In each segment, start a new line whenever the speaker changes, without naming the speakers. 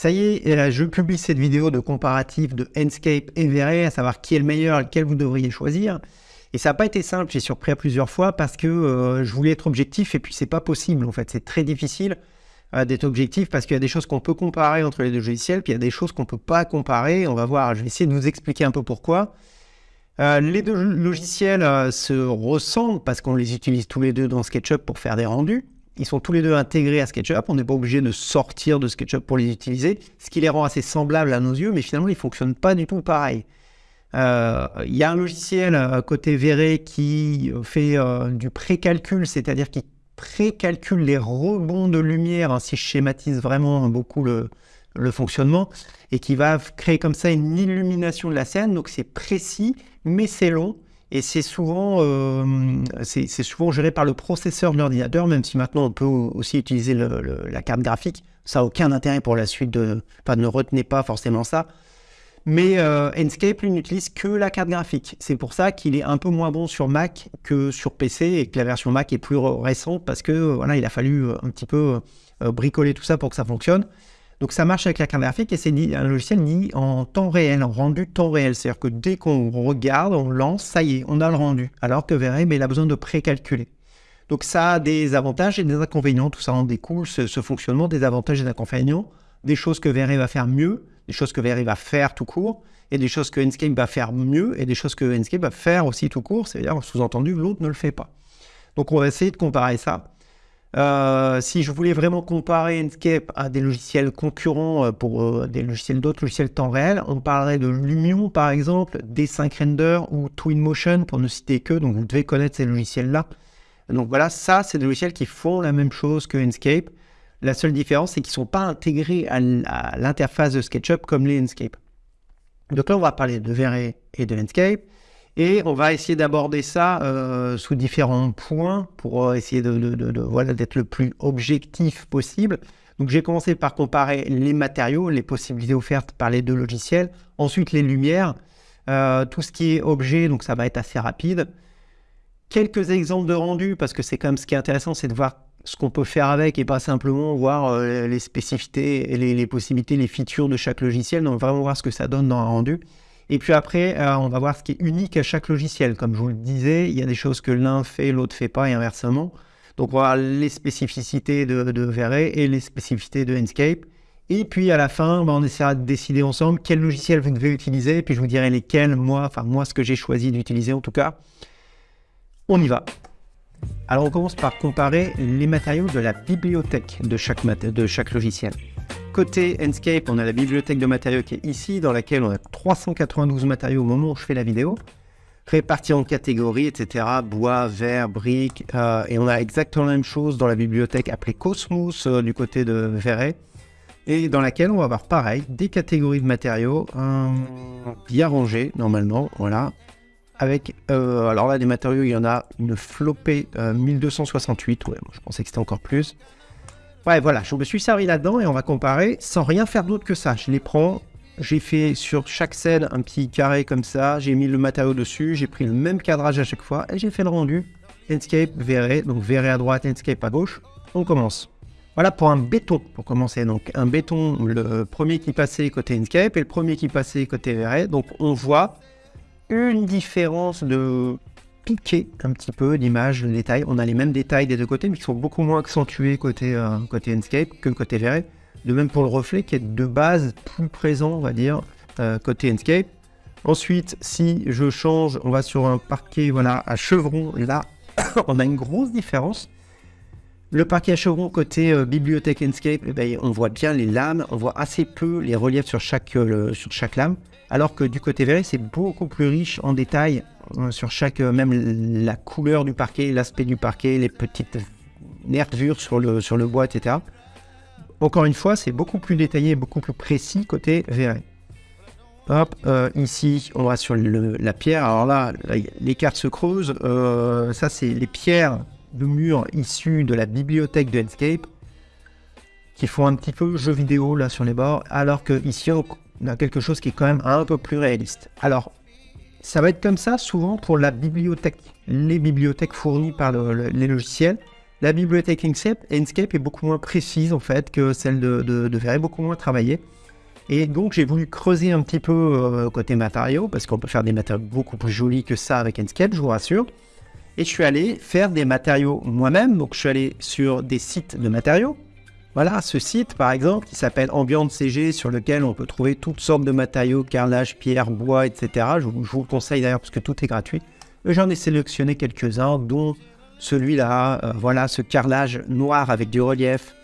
Ça y est, je publie cette vidéo de comparatif de Enscape et V-Ray, à savoir qui est le meilleur, lequel vous devriez choisir. Et ça n'a pas été simple, j'ai surpris à plusieurs fois parce que euh, je voulais être objectif et puis c'est pas possible en fait, c'est très difficile euh, d'être objectif parce qu'il y a des choses qu'on peut comparer entre les deux logiciels, puis il y a des choses qu'on ne peut pas comparer. On va voir, je vais essayer de vous expliquer un peu pourquoi. Euh, les deux logiciels se ressemblent parce qu'on les utilise tous les deux dans SketchUp pour faire des rendus. Ils sont tous les deux intégrés à SketchUp. On n'est pas obligé de sortir de SketchUp pour les utiliser, ce qui les rend assez semblables à nos yeux, mais finalement, ils ne fonctionnent pas du tout pareil. Euh, il y a un logiciel euh, côté Verré qui fait euh, du précalcul, c'est-à-dire qui précalcule les rebonds de lumière, ainsi je schématise vraiment beaucoup le fonctionnement, et qui va créer comme ça une illumination de la scène. Donc c'est précis, mais c'est long. Et c'est souvent, euh, souvent géré par le processeur de l'ordinateur, même si maintenant on peut aussi utiliser la carte graphique. Ça n'a aucun intérêt pour la suite. Enfin, ne retenez pas forcément ça. Mais euh, Enscape, n'utilise que la carte graphique. C'est pour ça qu'il est un peu moins bon sur Mac que sur PC et que la version Mac est plus récente parce que voilà, il a fallu euh, un petit peu bricoler tout ça pour que ça fonctionne. Donc ça marche avec la carte graphique et c'est un logiciel ni en temps réel, en rendu temps réel. C'est-à-dire que dès qu'on regarde, on lance, ça y est, on a le rendu. Alors que VRM, mais il a besoin de précalculer. Donc ça a des avantages et des inconvénients. Tout ça en découle, ce, fonctionnement, des avantages et des inconvénients. Des choses que VRM va faire mieux, des choses que VRM va faire tout court, et des choses que Enscape va faire mieux, et des choses que Enscape va faire aussi tout court. C'est-à-dire, sous-entendu, l'autre ne le fait pas. Donc on va essayer de comparer ça. Euh, si je voulais vraiment comparer Enscape à des logiciels concurrents euh, pour euh, des logiciels d'autres logiciels temps réel, on parlerait de Lumion par exemple, D5 Render ou Twinmotion pour ne citer que, donc vous devez connaître ces logiciels-là. Donc voilà, ça c'est des logiciels qui font la même chose que Enscape. La seule différence c'est qu'ils ne sont pas intégrés à l'interface de SketchUp comme les Enscape. Donc là on va parler de V-Ray et de Enscape. Et on va essayer d'aborder ça euh, sous différents points pour euh, essayer de, d'être le plus objectif possible. Donc j'ai commencé par comparer les matériaux, les possibilités offertes par les deux logiciels, ensuite les lumières, euh, tout ce qui est objet, donc ça va être assez rapide. Quelques exemples de rendu, parce que c'est quand même ce qui est intéressant, c'est de voir ce qu'on peut faire avec et pas simplement voir les spécificités les, les, possibilités, les features de chaque logiciel, donc vraiment voir ce que ça donne dans un rendu. Et puis après, euh, on va voir ce qui est unique à chaque logiciel. Comme je vous le disais, il y a des choses que l'un fait, l'autre fait pas, et inversement. Donc on va voir les spécificités de, de et les spécificités de Enscape. Et puis à la fin, ben, on essaiera de décider ensemble quel logiciel vous devez utiliser, et puis je vous dirai lesquels, moi, enfin moi, ce que j'ai choisi d'utiliser en tout cas. On y va. Alors on commence par comparer les matériaux de la bibliothèque de chaque logiciel. Côté Enscape, on a la bibliothèque de matériaux qui est ici, dans laquelle on a 392 matériaux au moment où je fais la vidéo, répartis en catégories, etc. Bois, verre, briques, euh, et on a exactement la même chose dans la bibliothèque appelée Cosmos euh, du côté de Verret, et dans laquelle on va avoir pareil, des catégories de matériaux bien rangées normalement, voilà, avec, euh, alors là des matériaux, il y en a une flopée 1268, ouais, moi, je pensais que c'était encore plus, Ouais, voilà, je me suis servi là-dedans et on va comparer sans rien faire d'autre que ça. Je les prends, j'ai fait sur chaque scène un petit carré comme ça, j'ai mis le matériau dessus, j'ai pris le même cadrage à chaque fois et j'ai fait le rendu. Enscape, verré, donc verré à droite, Enscape à gauche. On commence. Voilà pour un béton, pour commencer. Donc un béton, le premier qui passait côté Enscape et le premier qui passait côté verré. Donc on voit une différence de piquer un petit peu l'image, le détail. On a les mêmes détails des deux côtés, mais qui sont beaucoup moins accentués côté, euh, côté que côté Verre. De même pour le reflet, qui est de base plus présent, on va dire, euh, côté Enscape. Ensuite, si je change, on va sur un parquet voilà, à chevron. Là, on a une grosse différence. Le parquet à chevron côté euh, bibliothèque Enscape, eh ben, on voit bien les lames, on voit assez peu les reliefs sur chaque, sur chaque lame. Alors que du côté verré, c'est beaucoup plus riche en détails euh, sur chaque, euh, même la couleur du parquet, l'aspect du parquet, les petites nervures sur le, sur le bois, etc. Encore une fois, c'est beaucoup plus détaillé, beaucoup plus précis côté verré. Hop, euh, ici, on va sur la pierre. Alors là, les cartes se creusent. ça, c'est les pierres de mur issues de la bibliothèque de Enscape qui font un petit peu jeu vidéo là sur les bords. Alors que ici, on a quelque chose qui est quand même un peu plus réaliste. Alors, ça va être comme ça souvent pour la bibliothèque, les bibliothèques fournies par les logiciels. La bibliothèque Inkscape, Inkscape est beaucoup moins précise en fait que celle de, de, de beaucoup moins travaillée. Et donc j'ai voulu creuser un petit peu euh, côté matériaux, parce qu'on peut faire des matériaux beaucoup plus jolis que ça avec Inkscape, je vous rassure. Et je suis allé faire des matériaux moi-même, donc je suis allé sur des sites de matériaux. Voilà, ce site par exemple qui s'appelle Ambient CG, sur lequel on peut trouver toutes sortes de matériaux, carrelage, pierre, bois, etc. Je, vous le conseille d'ailleurs parce que tout est gratuit. J'en ai sélectionné quelques-uns, dont celui-là, euh, voilà, ce carrelage noir avec du relief,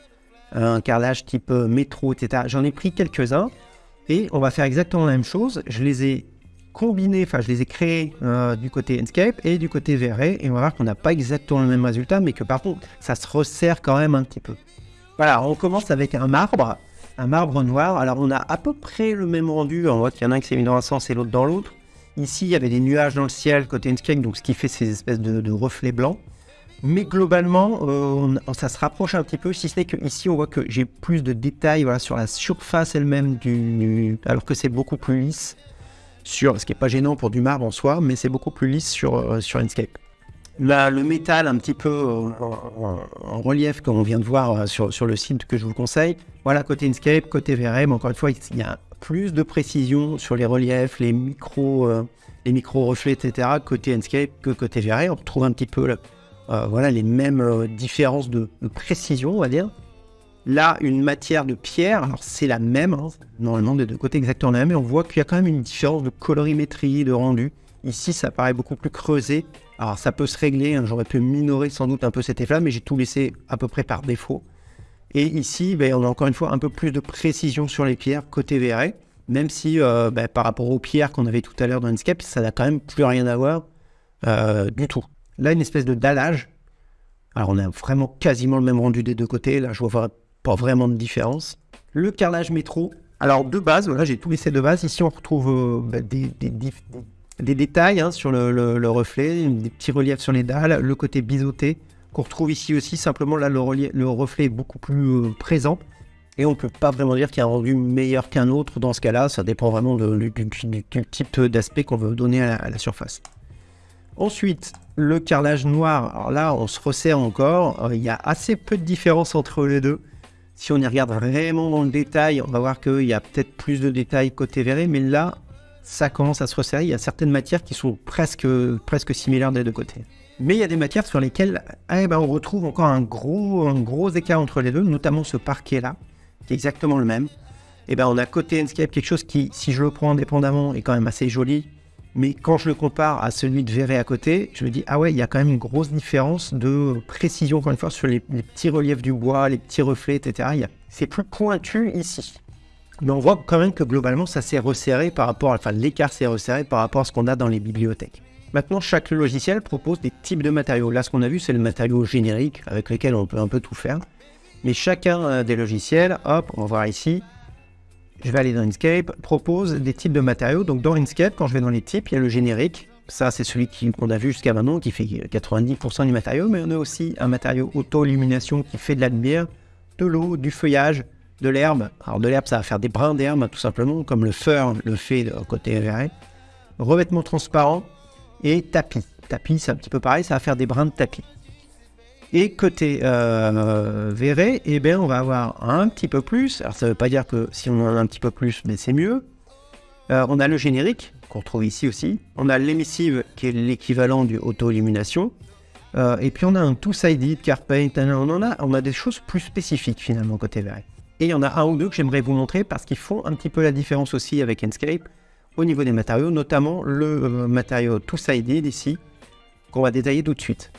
un carrelage type euh, métro, etc. J'en ai pris quelques-uns et on va faire exactement la même chose. Je les ai combinés, enfin je les ai créés euh, du côté Enscape et du côté VRE et on va voir qu'on n'a pas exactement le même résultat, mais que par contre ça se resserre quand même un petit peu. Voilà, on commence avec un marbre, un marbre noir. Alors on a à peu près le même rendu, on voit qu'il y en a un qui s'est mis dans un sens et l'autre dans l'autre. Ici, il y avait des nuages dans le ciel côté Enscape, donc ce qui fait ces espèces de reflets blancs. Mais globalement, euh, ça se rapproche un petit peu, si ce n'est qu'ici, on voit que j'ai plus de détails sur la surface elle-même, du, alors que c'est beaucoup plus lisse, sur, ce qui n'est pas gênant pour du marbre en soi, mais c'est beaucoup plus lisse sur, euh, sur Inkscape. Le métal un petit peu euh, en, relief, comme on vient de voir sur, sur, le site que je vous conseille. Voilà, côté Inkscape, côté VRM, encore une fois, il y a plus de précision sur les reliefs, les micros, les micro reflets, etc., côté Inkscape que côté VRM. On retrouve un petit peu euh, voilà les mêmes euh, différences de, précision, on va dire. Là, une matière de pierre, alors c'est la même, hein, normalement des deux côtés exactement la même, mais on voit qu'il y a quand même une différence de colorimétrie, de rendu. Ici, ça paraît beaucoup plus creusé. Alors, ça peut se régler, hein, j'aurais pu minorer sans doute un peu cet effet mais j'ai tout laissé à peu près par défaut. Et ici, ben, on a encore une fois un peu plus de précision sur les pierres côté VR, même si euh, ben, par rapport aux pierres qu'on avait tout à l'heure dans Enscape, ça n'a quand même plus rien à voir du tout. Là, une espèce de dallage. Alors, on a vraiment quasiment le même rendu des deux côtés. Là, je vois pas vraiment de différence. Le carrelage métro. Alors, de base, voilà, j'ai tout laissé de base. Ici, on retrouve euh, bah, des, détails hein, sur le, reflet, des petits reliefs sur les dalles, le côté biseauté qu'on retrouve ici aussi. Simplement, là, le, le reflet est beaucoup plus euh, présent. Et on ne peut pas vraiment dire qu'il y a un rendu meilleur qu'un autre dans ce cas-là. Ça dépend vraiment du, type d'aspect qu'on veut donner à la surface. Ensuite, le carrelage noir, alors là, on se resserre encore. Euh, il y a assez peu de différence entre les deux. Si on y regarde vraiment dans le détail, on va voir qu'il y a peut-être plus de détails côté verré, mais là, ça commence à se resserrer. Il y a certaines matières qui sont presque, presque similaires des deux côtés. Mais il y a des matières sur lesquelles eh ben, on retrouve encore un gros, un gros écart entre les deux, notamment ce parquet-là, qui est exactement le même. Eh ben, on a côté Enscape quelque chose qui, si je le prends indépendamment, est quand même assez joli, mais quand je le compare à celui de Verret à côté, je me dis, ah ouais, il y a quand même une grosse différence de précision, encore une fois, sur les, petits reliefs du bois, les petits reflets, etc. C'est plus pointu ici. Mais on voit quand même que globalement, ça s'est resserré par rapport, enfin, l'écart s'est resserré par rapport à ce qu'on a dans les bibliothèques. Maintenant, chaque logiciel propose des types de matériaux. Là, ce qu'on a vu, c'est le matériau générique avec lequel on peut un peu tout faire. Mais chacun euh, des logiciels, hop, on va voir ici, je vais aller dans Inkscape, propose des types de matériaux. Donc dans Inkscape, quand je vais dans les types, il y a le générique. Ça, c'est celui qu'on a vu jusqu'à maintenant, qui fait 90% du matériau. Mais on a aussi un matériau auto-illumination qui fait de la lumière, de l'eau, du feuillage, de l'herbe. Alors de l'herbe, ça va faire des brins d'herbe, tout simplement, comme le fur le fait côté verré. Revêtement transparent et tapis. Tapis, c'est un petit peu pareil, ça va faire des brins de tapis. Et côté euh, eh bien, on va avoir un petit peu plus. Alors, ça ne veut pas dire que si on en a un petit peu plus, mais c'est mieux. Euh, on a le générique, qu'on retrouve ici aussi. On a l'émissive, qui est l'équivalent du auto-illumination. Euh, et puis, on a un two-sided, CarPaint. On, en a, on a des choses plus spécifiques, finalement, côté Verré. Et il y en a un ou deux que j'aimerais vous montrer parce qu'ils font un petit peu la différence aussi avec Enscape au niveau des matériaux, notamment le matériau two-sided ici, qu'on va détailler tout de suite.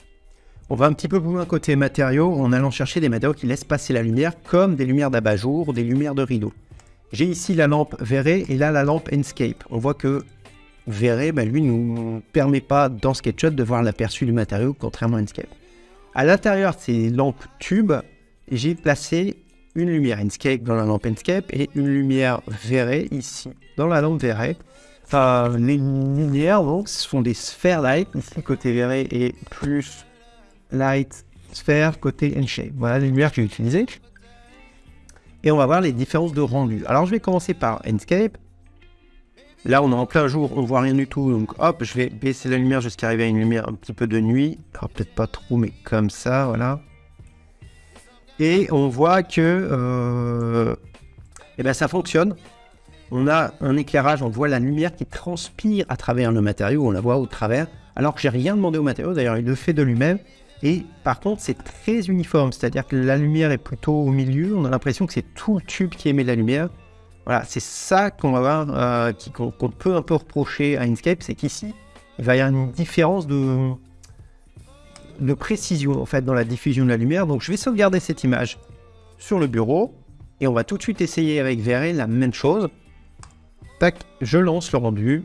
On va un petit peu plus loin côté matériaux en allant chercher des matériaux qui laissent passer la lumière comme des lumières d'abat-jour ou des lumières de rideau. J'ai ici la lampe Verré et là la lampe Enscape. On voit que Verré, ben, lui, ne nous permet pas dans SketchUp de voir l'aperçu du matériau, contrairement à Enscape. À l'intérieur de ces lampes tubes, j'ai placé une lumière Enscape dans la lampe Enscape et une lumière Verré ici dans la lampe Verré. Enfin, les lumières, donc, ce sont des sphères light, ici côté Verré et plus Light, Sphere, côté N-Shape. Voilà les lumières que j'ai utilisées. Et on va voir les différences de rendu. Alors je vais commencer par Enscape. Là on est en plein jour, on voit rien du tout. Donc hop, je vais baisser la lumière jusqu'à arriver à une lumière un petit peu de nuit. Alors peut-être pas trop, mais comme ça, voilà. Et on voit que eh ben, ça fonctionne. On a un éclairage, on voit la lumière qui transpire à travers le matériau, on la voit au travers, alors que j'ai rien demandé au matériau, d'ailleurs il le fait de lui-même. Et par contre, c'est très uniforme, c'est-à-dire que la lumière est plutôt au milieu, on a l'impression que c'est tout le tube qui émet la lumière. Voilà, c'est ça qu'on va voir, euh, qu'on peut un peu reprocher à Inkscape, c'est qu'ici, il va y avoir une différence de, de précision en fait dans la diffusion de la lumière. Donc je vais sauvegarder cette image sur le bureau et on va tout de suite essayer avec Verre la même chose. Tac, je lance le rendu.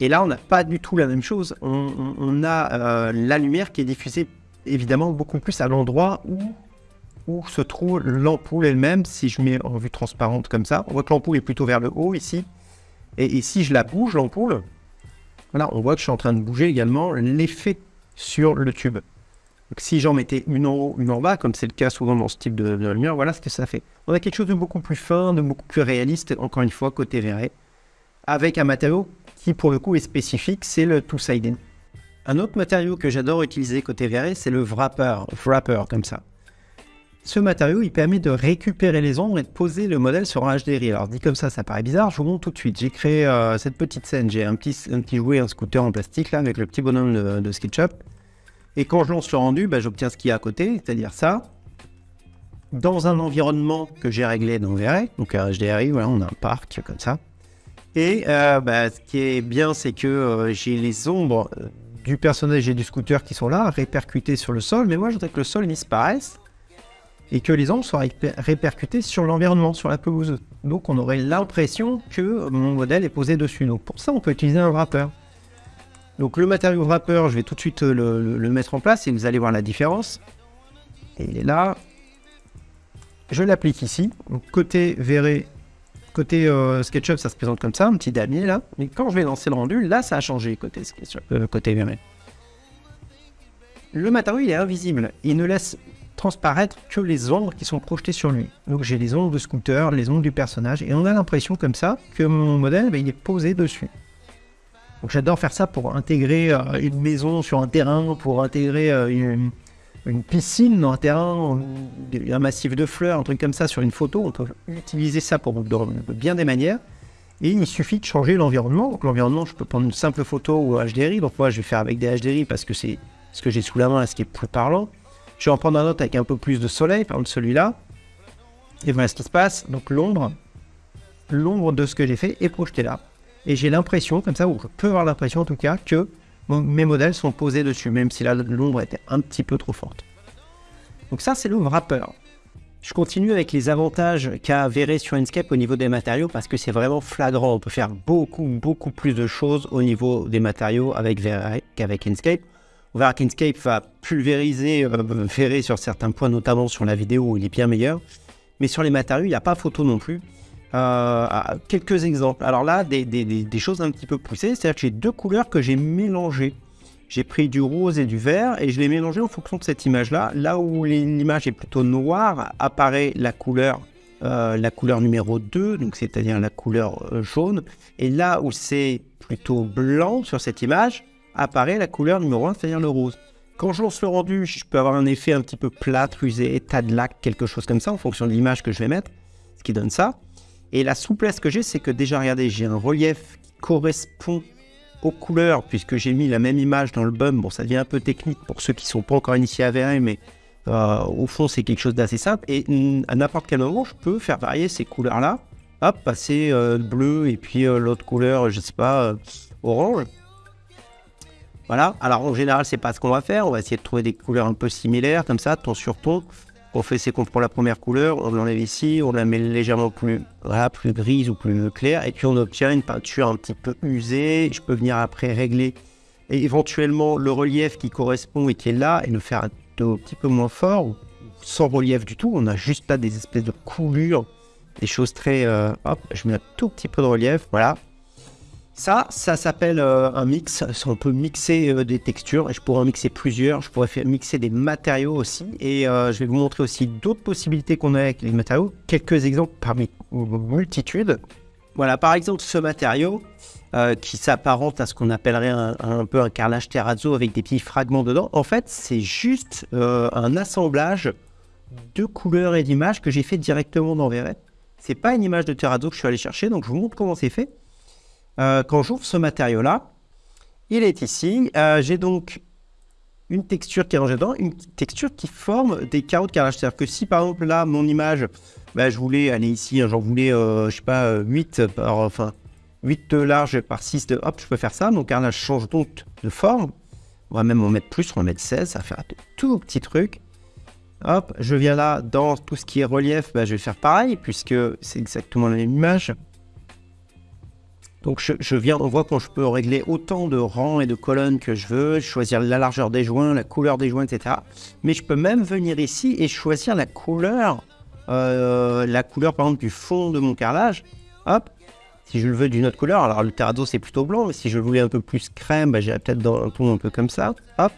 Et là, on n'a pas du tout la même chose. On, a euh, la lumière qui est diffusée évidemment beaucoup plus à l'endroit où, où se trouve l'ampoule elle-même. Si je mets en vue transparente comme ça, on voit que l'ampoule est plutôt vers le haut ici. Et, si je la bouge, l'ampoule, voilà, on voit que je suis en train de bouger également l'effet sur le tube. Donc si j'en mettais une en haut, une en bas, comme c'est le cas souvent dans ce type de, lumière, voilà ce que ça fait. On a quelque chose de beaucoup plus fin, de beaucoup plus réaliste, encore une fois, côté verré, avec un matériau qui pour le coup est spécifique, c'est le two-sided. Un autre matériau que j'adore utiliser côté verré, c'est le wrapper, wrapper comme ça. Ce matériau, il permet de récupérer les ombres et de poser le modèle sur un HDRI. Alors dit comme ça, ça paraît bizarre, je vous montre tout de suite. J'ai créé euh, cette petite scène, j'ai un petit, jouet, un scooter en plastique là, avec le petit bonhomme de, de SketchUp. Et quand je lance le rendu, bah, j'obtiens ce qu'il y a à côté, c'est-à-dire ça. Dans un environnement que j'ai réglé dans VRE, donc un HDRI, voilà, on a un parc comme ça. Et euh, bah, ce qui est bien, c'est que euh, j'ai les ombres du personnage et du scooter qui sont là, répercutées sur le sol, mais moi je voudrais que le sol disparaisse et que les ombres soient répercutées sur l'environnement, sur la pelouse. Donc on aurait l'impression que mon modèle est posé dessus. Donc pour ça, on peut utiliser un wrapper. Donc le matériau wrapper, je vais tout de suite le, mettre en place et vous allez voir la différence. Et il est là. Je l'applique ici. Donc côté verré, côté euh, SketchUp, ça se présente comme ça, un petit damier là. Mais quand je vais lancer le rendu, là ça a changé côté SketchUp, euh, côté verré. Le matériau il est invisible. Il ne laisse transparaître que les ombres qui sont projetées sur lui. Donc j'ai les ombres de scooter, les ombres du personnage, et on a l'impression comme ça que mon modèle, ben, il est posé dessus. Donc j'adore faire ça pour intégrer euh, une maison sur un terrain, pour intégrer euh, une, piscine dans un terrain, un massif de fleurs, un truc comme ça sur une photo. On peut utiliser ça pour bien des manières. Et il suffit de changer l'environnement. Donc l'environnement, je peux prendre une simple photo ou HDRI. Donc moi, je vais faire avec des HDRI parce que c'est ce que j'ai sous la main, ce qui est plus parlant. Je vais en prendre un autre avec un peu plus de soleil, par exemple celui-là. Et voilà ce qui se passe. Donc l'ombre, l'ombre de ce que j'ai fait est projetée là. Et j'ai l'impression, comme ça, ou je peux avoir l'impression en tout cas, que mes modèles sont posés dessus, même si là l'ombre était un petit peu trop forte. Donc ça, c'est le wrapper. Je continue avec les avantages qu'a avéré sur Inkscape au niveau des matériaux parce que c'est vraiment flagrant. On peut faire beaucoup, beaucoup plus de choses au niveau des matériaux avec qu'avec Inkscape. On verra qu'Inkscape va pulvériser euh, sur certains points, notamment sur la vidéo où il est bien meilleur. Mais sur les matériaux, il n'y a pas photo non plus. Euh, quelques exemples. Alors là, des, choses un petit peu poussées, c'est-à-dire que j'ai deux couleurs que j'ai mélangées. J'ai pris du rose et du vert et je les ai mélangés en fonction de cette image-là. Là où l'image est plutôt noire, apparaît la couleur, euh, la couleur numéro 2, donc c'est-à-dire la couleur euh, jaune. Et là où c'est plutôt blanc sur cette image, apparaît la couleur numéro 1, c'est-à-dire le rose. Quand je lance le rendu, je peux avoir un effet un petit peu plat, usé, tas de lac, quelque chose comme ça, en fonction de l'image que je vais mettre, ce qui donne ça. Et la souplesse que j'ai, c'est que déjà, regardez, j'ai un relief qui correspond aux couleurs, puisque j'ai mis la même image dans le bum. Bon, ça devient un peu technique pour ceux qui ne sont pas encore initiés à VR, mais euh, au fond, c'est quelque chose d'assez simple. Et à n'importe quel moment, je peux faire varier ces couleurs-là. Hop, passer euh, bleu et puis euh, l'autre couleur, je ne sais pas, orange. Voilà. Alors en général, c'est pas ce qu'on va faire. On va essayer de trouver des couleurs un peu similaires, comme ça, ton sur ton. On fait c'est qu'on prend la première couleur, on l'enlève ici, on la met légèrement plus, plus grise ou plus claire, et puis on obtient une peinture un petit peu usée. Je peux venir après régler et éventuellement le relief qui correspond et qui est là, et le faire un petit peu moins fort, sans relief du tout. On a juste là des espèces de coulures, des choses très... Euh, hop, je mets un tout petit peu de relief, voilà. Ça, ça s'appelle euh, un mix. On peut mixer euh, des textures et je pourrais en mixer plusieurs. Je pourrais faire mixer des matériaux aussi. Et euh, je vais vous montrer aussi d'autres possibilités qu'on a avec les matériaux. Quelques exemples parmi multitudes. Voilà, par exemple, ce matériau qui s'apparente à ce qu'on appellerait un, peu un carrelage terrazzo avec des petits fragments dedans. En fait, c'est juste un assemblage deux couleurs et d'images que j'ai fait directement dans Ce C'est pas une image de terrazzo que je suis allé chercher, donc je vous montre comment c'est fait. Euh, quand j'ouvre ce matériau-là, il est ici. Euh, j'ai donc une texture qui est rangée dedans, une texture qui forme des carreaux de carrelage. C'est-à-dire que si par exemple là, mon image, bah, je voulais aller ici, hein, j'en voulais, euh, je sais pas, 8 par, enfin, 8 de large par 6 de, hop, je peux faire ça. Mon carrelage change donc de forme. On va même en mettre plus, on va mettre 16, ça va faire un tout petit truc. Hop, je viens là, dans tout ce qui est relief, bah, je vais faire pareil, puisque c'est exactement la même image. Donc je, viens, on voit quand je peux régler autant de rangs et de colonnes que je veux, choisir la largeur des joints, la couleur des joints, etc. Mais je peux même venir ici et choisir la couleur, euh, la couleur par exemple du fond de mon carrelage. Hop, si je le veux d'une autre couleur, alors le terrazzo c'est plutôt blanc, mais si je le voulais un peu plus crème, bah, j'irais peut-être dans un ton un peu comme ça. Hop,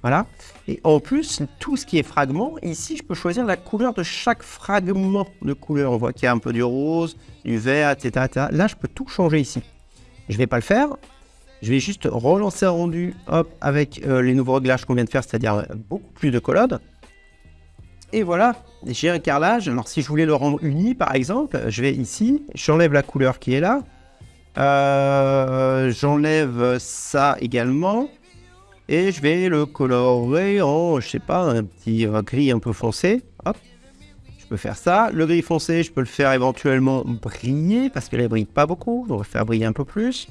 voilà. Et en plus, tout ce qui est fragment, ici, je peux choisir la couleur de chaque fragment de couleur. On voit qu'il y a un peu du rose, du vert, etc., Là, je peux tout changer ici. Je ne vais pas le faire. Je vais juste relancer un rendu hop, avec euh, les nouveaux réglages qu'on vient de faire, c'est-à-dire euh, beaucoup plus de colonnes. Et voilà, j'ai un carrelage. Alors, si je voulais le rendre uni, par exemple, je vais ici, j'enlève la couleur qui est là. Euh, j'enlève ça également. Et je vais le colorer en, je sais pas, un petit gris un peu foncé. Hop. Je peux faire ça. Le gris foncé, je peux le faire éventuellement briller parce qu'elle ne brille pas beaucoup. Donc, on va faire briller un peu plus.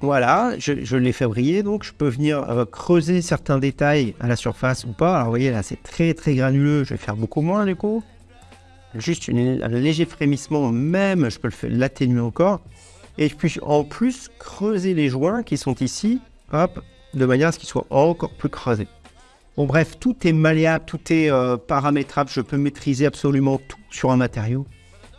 Voilà, je, l'ai fait briller. Donc, je peux venir euh, creuser certains détails à la surface ou pas. Alors, vous voyez, là, c'est très, très granuleux. Je vais faire beaucoup moins, du coup. Juste un léger frémissement, même, je peux l'atténuer encore. Et puis, en plus, creuser les joints qui sont ici. Hop, de manière à ce qu'il soit encore plus creusé. Bon bref, tout est malléable, tout est euh, paramétrable, je peux maîtriser absolument tout sur un matériau,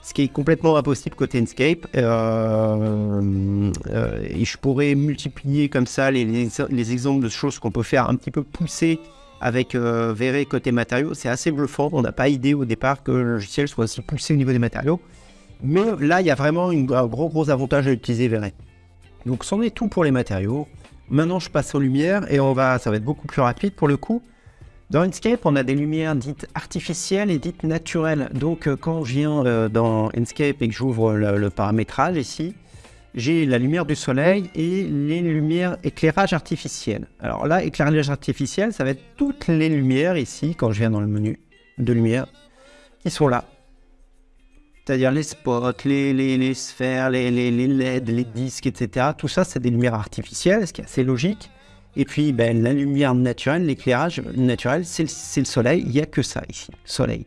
ce qui est complètement impossible côté Enscape. Euh, euh, et je pourrais multiplier comme ça les, les, exemples de choses qu'on peut faire un petit peu pousser avec Verré côté matériaux. C'est assez bluffant, on n'a pas idée au départ que le logiciel soit aussi poussé au niveau des matériaux. Mais là, il y a vraiment un gros gros avantage à utiliser Verré. Donc c'en est tout pour les matériaux. Maintenant, je passe aux lumières et on va, ça va être beaucoup plus rapide pour le coup. Dans Inkscape, on a des lumières dites artificielles et dites naturelles. Donc, euh, quand je viens euh, dans Inkscape et que j'ouvre le, paramétrage ici, j'ai la lumière du soleil et les lumières éclairage artificiel. Alors là, éclairage artificiel, ça va être toutes les lumières ici, quand je viens dans le menu de lumière, qui sont là c'est-à-dire les spots, les, les, sphères, les, les, LED, les disques, etc. Tout ça, c'est des lumières artificielles, ce qui est assez logique. Et puis, ben, la lumière naturelle, l'éclairage naturel, c'est le, soleil. Il n'y a que ça ici, soleil.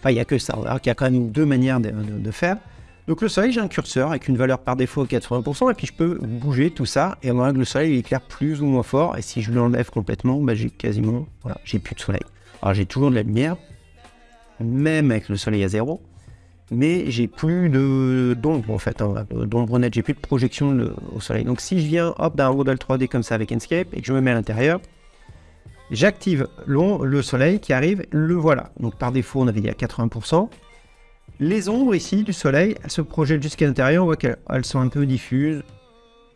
Enfin, il n'y a que ça. Alors qu'il y a quand même deux manières de, faire. Donc le soleil, j'ai un curseur avec une valeur par défaut de 80%, et puis je peux bouger tout ça, et voir que le soleil il éclaire plus ou moins fort, et si je l'enlève complètement, ben, j'ai quasiment, voilà, j'ai plus de soleil. Alors j'ai toujours de la lumière, même avec le soleil à zéro, mais j'ai plus d'ombre en fait, hein, d'ombre nette, j'ai plus de projection au soleil. Donc si je viens hop d'un modèle 3D comme ça avec Enscape et que je me mets à l'intérieur, j'active le soleil qui arrive, le voilà. Donc par défaut on avait dit à 80%. Les ombres ici du soleil, elles se projettent jusqu'à l'intérieur, on voit qu'elles sont un peu diffuses.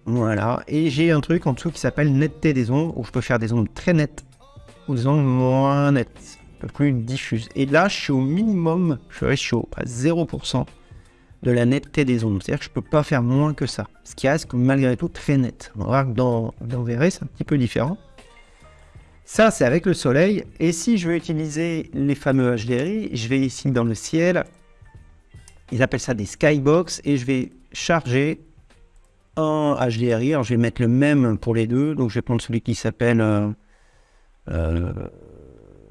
Voilà, et j'ai un truc en dessous qui s'appelle netteté des ombres, où je peux faire des ombres très nettes ou des ombres moins nettes plus diffuse. Et là, je suis au minimum, je suis à 0% de la netteté des ondes. C'est-à-dire que je peux pas faire moins que ça. Ce qui reste malgré tout très net. On voir que dans, dans c'est un petit peu différent. Ça, c'est avec le soleil. Et si je veux utiliser les fameux HDRI, je vais ici dans le ciel. Ils appellent ça des skybox. Et je vais charger un HDRI. Alors, je vais mettre le même pour les deux. Donc, je vais prendre celui qui s'appelle... Euh, euh,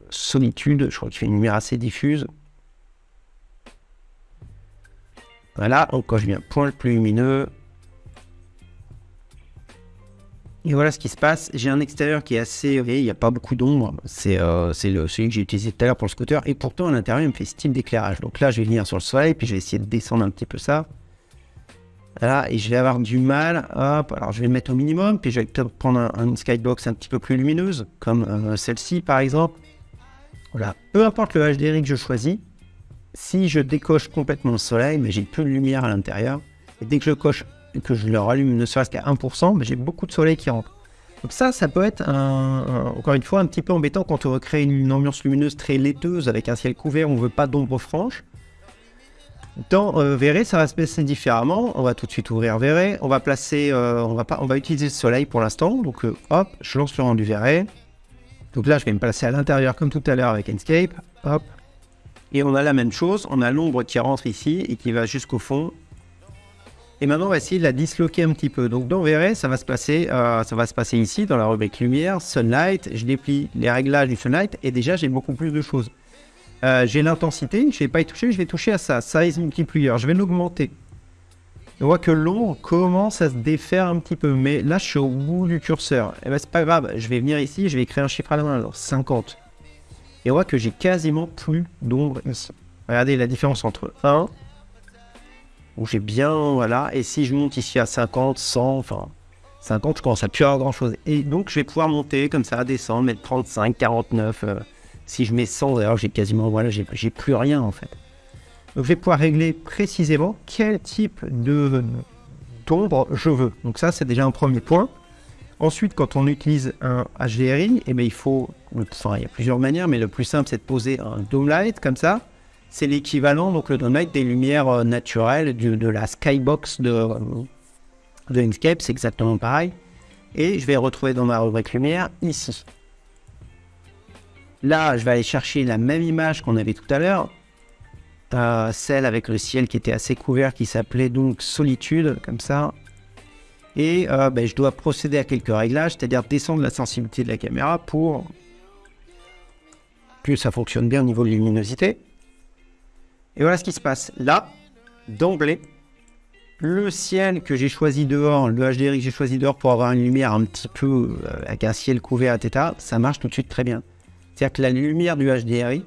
Solitude, je crois qu'il fait une lumière assez diffuse. Voilà, donc quand je viens point le plus lumineux. Et voilà ce qui se passe. J'ai un extérieur qui est assez... Il n'y a pas beaucoup d'ombre. C'est euh, celui que j'ai utilisé tout à l'heure pour le scooter. Et pourtant, à l'intérieur, il me fait style d'éclairage. Donc là, je vais venir sur le soleil, puis je vais essayer de descendre un petit peu ça. Voilà, et je vais avoir du mal. Alors je vais le mettre au minimum, puis je vais peut-être prendre un, skybox un petit peu plus lumineuse, comme euh, celle-ci par exemple. Voilà, peu importe le HDRI que je choisis, si je décoche complètement le soleil, mais j'ai plus de lumière à l'intérieur, et dès que je le rallume ne serait-ce qu'à 1%, mais j'ai beaucoup de soleil qui rentre. Donc ça, ça peut être, encore une fois, un petit peu embêtant quand on veut créer une ambiance lumineuse très laiteuse avec un ciel couvert, on ne veut pas d'ombre franche. Dans euh, ça va se passer différemment. On va tout de suite ouvrir Verré. On va placer, euh, on, va pas, on va utiliser le soleil pour l'instant. Donc euh, hop, je lance le rendu Verré. Donc là, je vais me placer à l'intérieur comme tout à l'heure avec Enscape. Hop. Et on a la même chose. On a l'ombre qui rentre ici et qui va jusqu'au fond. Et maintenant, on va essayer de la disloquer un petit peu. Donc dans Verré, ça va se passer, euh, ça va se passer ici dans la rubrique lumière, sunlight. Je déplie les réglages du sunlight et déjà j'ai beaucoup plus de choses. Euh, j'ai l'intensité, je ne vais pas y toucher, je vais toucher à ça, size multiplier, je vais l'augmenter. On voit que l'ombre commence à se défaire un petit peu, mais là je suis au bout du curseur. Et eh ben c'est pas grave, je vais venir ici, je vais écrire un chiffre à la main, alors 50. Et on voit que j'ai quasiment plus d'ombre. Regardez la différence entre 1, où j'ai bien, voilà, et si je monte ici à 50, 100, enfin 50, je commence à plus avoir grand chose. Et donc je vais pouvoir monter comme ça, descendre, mettre 35, 49. Si je mets 100, d'ailleurs, j'ai quasiment, voilà, j'ai plus rien en fait. Je vais pouvoir régler précisément quel type de d'ombre je veux. Donc ça, c'est déjà un premier point. Ensuite, quand on utilise un HDRI, eh bien, il faut, enfin, il y a plusieurs manières, mais le plus simple, c'est de poser un dome light comme ça. C'est l'équivalent, donc le dome light des lumières euh, naturelles de, la skybox de, de Inkscape, c'est exactement pareil. Et je vais retrouver dans ma rubrique lumière ici. Là, je vais aller chercher la même image qu'on avait tout à l'heure, euh, celle avec le ciel qui était assez couvert, qui s'appelait donc Solitude, comme ça. Et euh, ben, je dois procéder à quelques réglages, c'est-à-dire descendre la sensibilité de la caméra pour que ça fonctionne bien au niveau de luminosité. Et voilà ce qui se passe. Là, d'emblée, le ciel que j'ai choisi dehors, le HDRI que j'ai choisi dehors pour avoir une lumière un petit peu euh, avec un ciel couvert, etc., ça marche tout de suite très bien. C'est-à-dire que la lumière du HDRI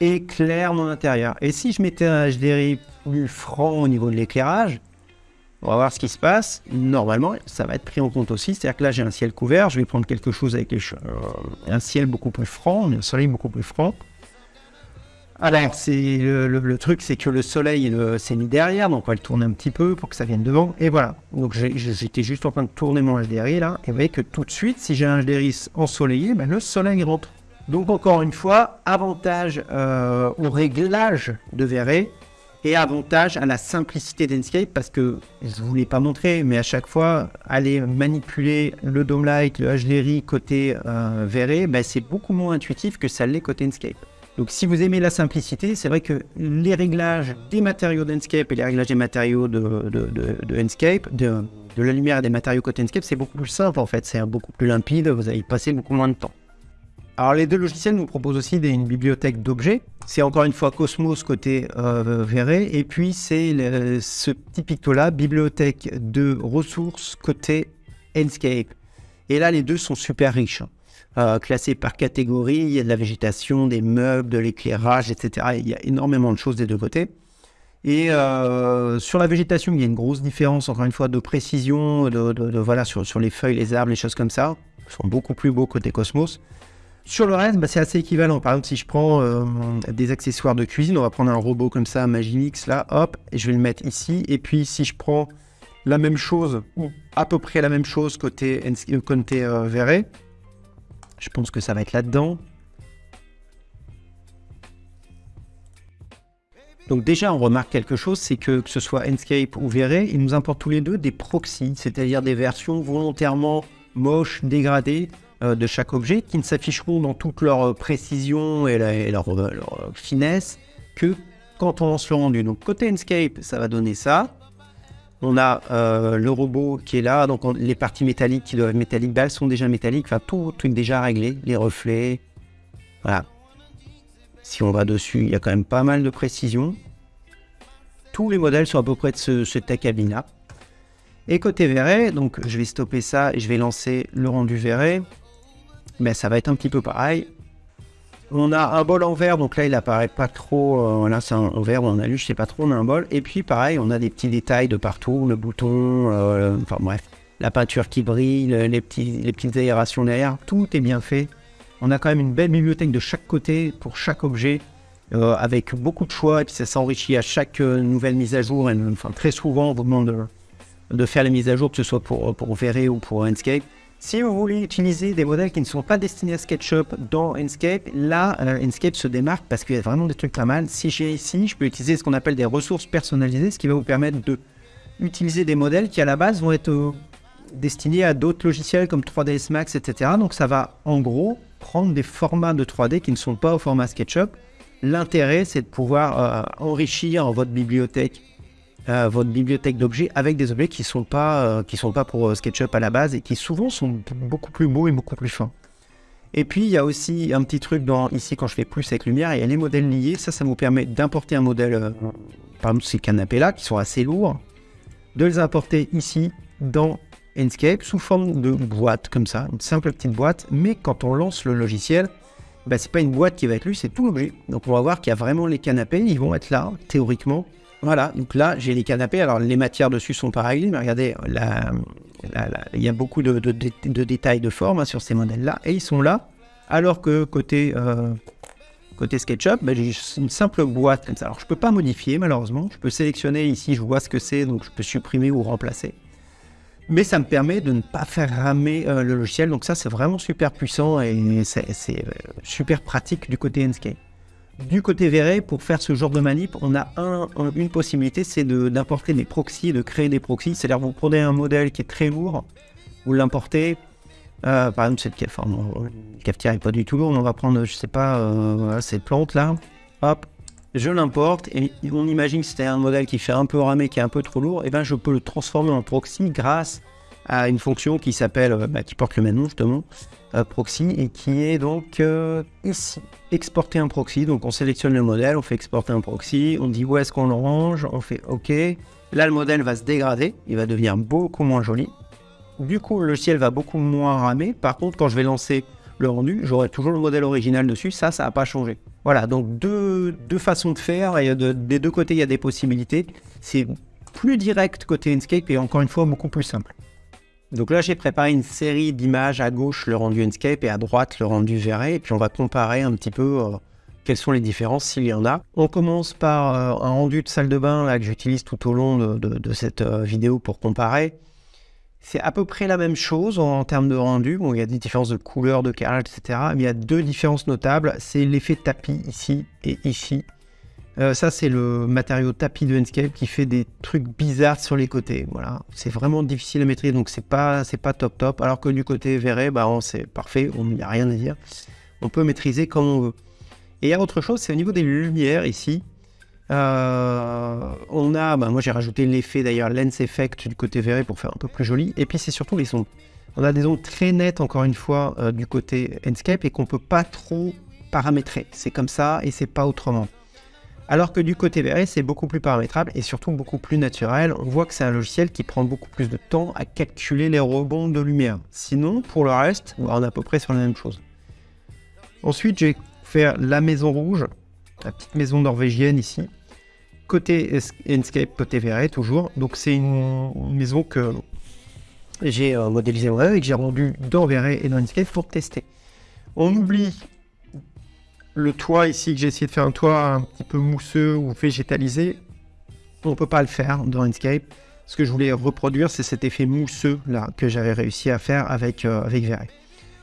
éclaire mon intérieur. Et si je mettais un HDRI plus franc au niveau de l'éclairage, on va voir ce qui se passe. Normalement, ça va être pris en compte aussi. C'est-à-dire que là, j'ai un ciel couvert. Je vais prendre quelque chose avec euh, un ciel beaucoup plus franc, un soleil beaucoup plus franc. Alors, c'est le, truc, c'est que le soleil s'est mis derrière, donc on va le tourner un petit peu pour que ça vienne devant. Et voilà. Donc j'étais juste en train de tourner mon HDRI là, et vous voyez que tout de suite, si j'ai un HDRI ensoleillé, ben, le soleil rentre. Donc encore une fois, avantage euh, au réglage de Verré et avantage à la simplicité d'Enscape parce que je ne vous l'ai pas montré, mais à chaque fois, aller manipuler le Dome Light, le HDRI côté euh, Verré, ben, c'est beaucoup moins intuitif que ça l'est côté Enscape. Donc si vous aimez la simplicité, c'est vrai que les réglages des matériaux d'Enscape et les réglages des matériaux de, de, de, Enscape, de, la lumière et des matériaux côté Enscape, c'est beaucoup plus simple en fait, c'est beaucoup plus limpide, vous allez passer beaucoup moins de temps. Alors les deux logiciels nous proposent aussi une bibliothèque d'objets. C'est encore une fois Cosmos côté euh, et puis c'est ce petit picto-là, bibliothèque de ressources côté Enscape. Et là les deux sont super riches, hein. euh, classés par catégorie, il y a de la végétation, des meubles, de l'éclairage, etc. Il y a énormément de choses des deux côtés. Et euh, sur la végétation, il y a une grosse différence, encore une fois, de précision, de, voilà, sur, sur, les feuilles, les arbres, les choses comme ça. Ils sont beaucoup plus beaux côté Cosmos. Sur le reste, bah, c'est assez équivalent. Par exemple, si je prends euh, des accessoires de cuisine, on va prendre un robot comme ça, Magimix, là, hop, et je vais le mettre ici. Et puis, si je prends la même chose, ou à peu près la même chose côté, euh, côté euh, Verré, je pense que ça va être là-dedans. Donc déjà, on remarque quelque chose, c'est que que ce soit Enscape ou Verré, ils nous importent tous les deux des proxys, c'est-à-dire des versions volontairement moches, dégradées, de chaque objet qui ne s'afficheront dans toute leur euh, précision et, leur, euh, finesse que quand on lance le rendu. Donc côté Enscape, ça va donner ça. On a le robot qui est là, donc les parties métalliques qui doivent être métalliques, elles sont déjà métalliques, enfin tout, tout est déjà réglé, les reflets, voilà. Si on va dessus, il y a quand même pas mal de précision. Tous les modèles sont à peu près de ce, ce tech là. Et côté verré, donc je vais stopper ça et je vais lancer le rendu verré mais ça va être un petit peu pareil. On a un bol en verre, donc là il apparaît pas trop. Euh, là c'est un verre ou un alu, je sais pas trop. On a un bol. Et puis pareil, on a des petits détails de partout, le bouton, euh, enfin bref, la peinture qui brille, les, petits, les petites aérations derrière, tout est bien fait. On a quand même une belle bibliothèque de chaque côté pour chaque objet, euh, avec beaucoup de choix, et puis ça s'enrichit à chaque nouvelle mise à jour. Enfin, très souvent, on vous demande de, faire les mises à jour, que ce soit pour, pour ou pour Enscape. Si vous voulez utiliser des modèles qui ne sont pas destinés à SketchUp dans Enscape, là, Enscape se démarque parce qu'il y a vraiment des trucs pas mal. Si j'ai ici, je peux utiliser ce qu'on appelle des ressources personnalisées, ce qui va vous permettre de utiliser des modèles qui à la base vont être destinés à d'autres logiciels comme 3ds Max, etc. Donc ça va en gros prendre des formats de 3D qui ne sont pas au format SketchUp. L'intérêt, c'est de pouvoir euh, enrichir votre bibliothèque, euh, votre bibliothèque d'objets avec des objets qui ne sont, pas, euh, sont pas pour SketchUp à la base et qui souvent sont beaucoup plus beaux et beaucoup plus fins. Et puis, il y a aussi un petit truc dans, ici quand je fais plus avec lumière, il y a les modèles liés. Ça, ça vous permet d'importer un modèle, par exemple ces canapés-là, qui sont assez lourds, de les importer ici dans Enscape sous forme de boîte comme ça, une simple petite boîte, mais quand on lance le logiciel, bah, c'est pas une boîte qui va être lue, c'est tout l'objet. Donc on va voir qu'il y a vraiment les canapés, ils vont être là, théoriquement. Voilà, donc là j'ai les canapés, alors les matières dessus sont pas réglées, mais regardez, il y a beaucoup de, détails de forme hein, sur ces modèles-là, et ils sont là, alors que côté, euh, côté SketchUp, bah, j'ai une simple boîte comme ça. Alors je peux pas modifier malheureusement, je peux sélectionner ici, je vois ce que c'est, donc je peux supprimer ou remplacer mais ça me permet de ne pas faire ramer euh, le logiciel. Donc ça, c'est vraiment super puissant et c'est euh, super pratique du côté Enscape. Du côté Verret, pour faire ce genre de manip, on a une possibilité, c'est d'importer des proxys, de créer des proxys. C'est-à-dire vous prenez un modèle qui est très lourd, vous l'importez. Euh, par exemple, cette cafetière n'est pas du tout lourde. On va prendre, je sais pas, ces plantes là. Hop, je l'importe et on imagine que c'était un modèle qui fait un peu ramer, qui est un peu trop lourd, et ben je peux le transformer en proxy grâce à une fonction qui s'appelle, euh, bah, qui porte le même nom justement, euh, proxy, et qui est donc euh, ici, exporter un proxy. Donc on sélectionne le modèle, on fait exporter un proxy, on dit où est-ce qu'on le range, on fait OK. Là le modèle va se dégrader, il va devenir beaucoup moins joli. Du coup le ciel va beaucoup moins ramer. Par contre quand je vais lancer le rendu, j'aurai toujours le modèle original dessus, ça, ça n'a pas changé. Voilà, donc deux, façons de faire, et des deux côtés, il y a des possibilités. C'est plus direct côté Enscape et encore une fois, beaucoup plus simple. Donc là, j'ai préparé une série d'images à gauche, le rendu Enscape, et à droite, le rendu Verré, et puis on va comparer un petit peu euh, quelles sont les différences s'il y en a. On commence par euh, un rendu de salle de bain là, que j'utilise tout au long de, cette euh, vidéo pour comparer. C'est à peu près la même chose en termes de rendu. Bon, il y a des différences de couleur, de carrelage, etc. Mais il y a deux différences notables. C'est l'effet tapis ici et ici. Euh, ça, c'est le matériau tapis de Enscape qui fait des trucs bizarres sur les côtés. Voilà, c'est vraiment difficile à maîtriser, donc c'est pas, pas top top. Alors que du côté verré, bah, c'est parfait, il n'y a rien à dire. On peut maîtriser comme on veut. Et il y a autre chose, c'est au niveau des lumières ici. Euh, on a, bah, moi j'ai rajouté l'effet d'ailleurs lens effect du côté verré pour faire un peu plus joli. Et puis c'est surtout les sons. On a des ondes très nettes encore une fois euh, du côté Enscape et qu'on peut pas trop paramétrer. C'est comme ça et c'est pas autrement. Alors que du côté verré, c'est beaucoup plus paramétrable et surtout beaucoup plus naturel. On voit que c'est un logiciel qui prend beaucoup plus de temps à calculer les rebonds de lumière. Sinon, pour le reste, on est à peu près sur la même chose. Ensuite, je vais faire la maison rouge la petite maison norvégienne ici. Côté Enscape, côté Verret toujours. Donc c'est une, maison que j'ai euh, modélisé moi et que j'ai rendu dans Verret et dans Enscape pour tester. On oublie le toit ici, que j'ai essayé de faire un toit un petit peu mousseux ou végétalisé. On ne peut pas le faire dans Enscape. Ce que je voulais reproduire, c'est cet effet mousseux là que j'avais réussi à faire avec, euh, avec Verret.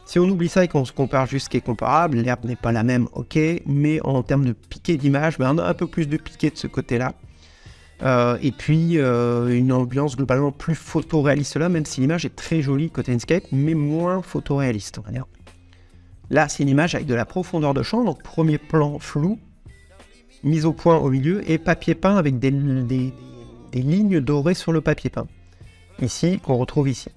Si on oublie ça et qu'on se compare juste ce qui est comparable, l'herbe n'est pas la même, ok, mais en termes de piqué d'image, ben, on a un peu plus de piqué de ce côté-là. Euh, et puis euh, une ambiance globalement plus photoréaliste là, même si l'image est très jolie côté Enscape, mais moins photoréaliste, on va dire. Là, c'est une image avec de la profondeur de champ, donc premier plan flou, mise au point au milieu, et papier peint avec des lignes dorées sur le papier peint. Ici, qu'on retrouve ici.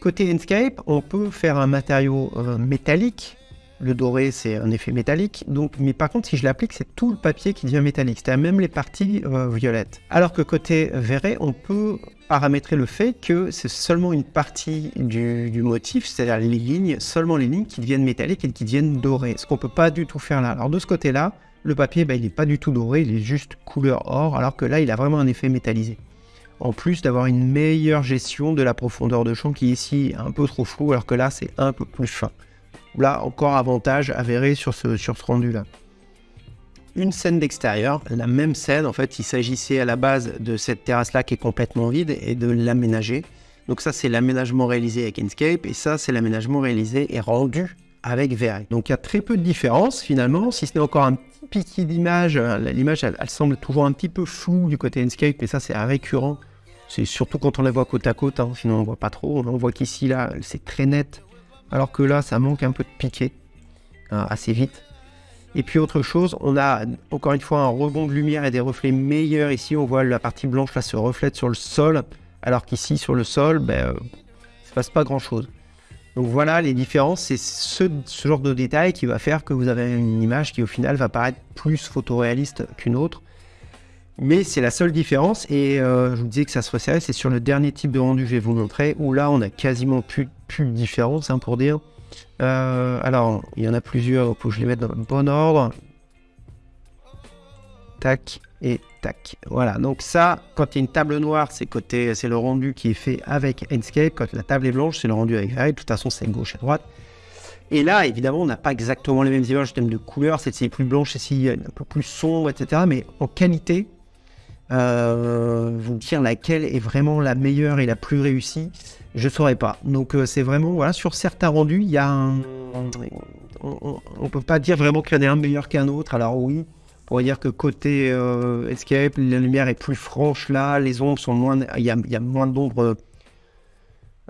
Côté Enscape, on peut faire un matériau euh, métallique. Le doré, c'est un effet métallique. Donc, mais par contre, si je l'applique, c'est tout le papier qui devient métallique, c'est-à-dire même les parties euh, violettes. Alors que côté verré, on peut paramétrer le fait que c'est seulement une partie du, motif, c'est-à-dire les lignes, seulement les lignes qui deviennent métalliques et qui deviennent dorées. Ce qu'on peut pas du tout faire là. Alors de ce côté-là, le papier, bah, il n'est pas du tout doré, il est juste couleur or, alors que là, il a vraiment un effet métallisé en plus d'avoir une meilleure gestion de la profondeur de champ qui est ici un peu trop flou alors que là c'est un peu plus fin. Là encore avantage avéré sur ce, sur ce rendu là. Une scène d'extérieur, la même scène en fait il s'agissait à la base de cette terrasse là qui est complètement vide et de l'aménager. Donc ça, c'est l'aménagement réalisé avec Enscape, et ça, c'est l'aménagement réalisé et rendu avec V-Ray. Donc il y a très peu de différence finalement, si ce n'est encore un petit piqué d'image. L'image, elle, semble toujours un petit peu floue du côté Enscape, mais ça, c'est récurrent. C'est surtout quand on la voit côte à côte, hein, sinon on ne voit pas trop. On voit qu'ici, là, c'est très net, alors que là, ça manque un peu de piqué, hein, assez vite. Et puis autre chose, on a encore une fois un rebond de lumière et des reflets meilleurs. Ici, on voit la partie blanche là se reflète sur le sol, alors qu'ici sur le sol, ben, euh, se passe pas grand chose. Donc voilà les différences, c'est ce, genre de détail qui va faire que vous avez une image qui au final va paraître plus photoréaliste qu'une autre. Mais c'est la seule différence et euh, je vous disais que ça se resserrait, c'est sur le dernier type de rendu que je vais vous montrer où là on a quasiment plus, plus de différence hein, pour dire. Euh, alors, il y en a plusieurs, il faut que je les mette dans le bon ordre. Tac et tac. Voilà, donc ça, quand il y a une table noire, c'est le rendu qui est fait avec Enscape. Quand la table est blanche, c'est le rendu avec Ray. De toute façon, c'est gauche et droite. Et là, évidemment, on n'a pas exactement les mêmes images en termes de couleur. C'est plus blanche, ici un peu plus sombre, etc. Mais en qualité, euh, vous dire laquelle est vraiment la meilleure et la plus réussie, je saurais pas. Donc euh, c'est vraiment, voilà, sur certains rendus, il y a un... On, ne peut pas dire vraiment qu'il y en a un meilleur qu'un autre. Alors oui, on pourrait dire que côté euh, Escape, la lumière est plus franche là, les ombres sont moins... Il y a, moins d'ombres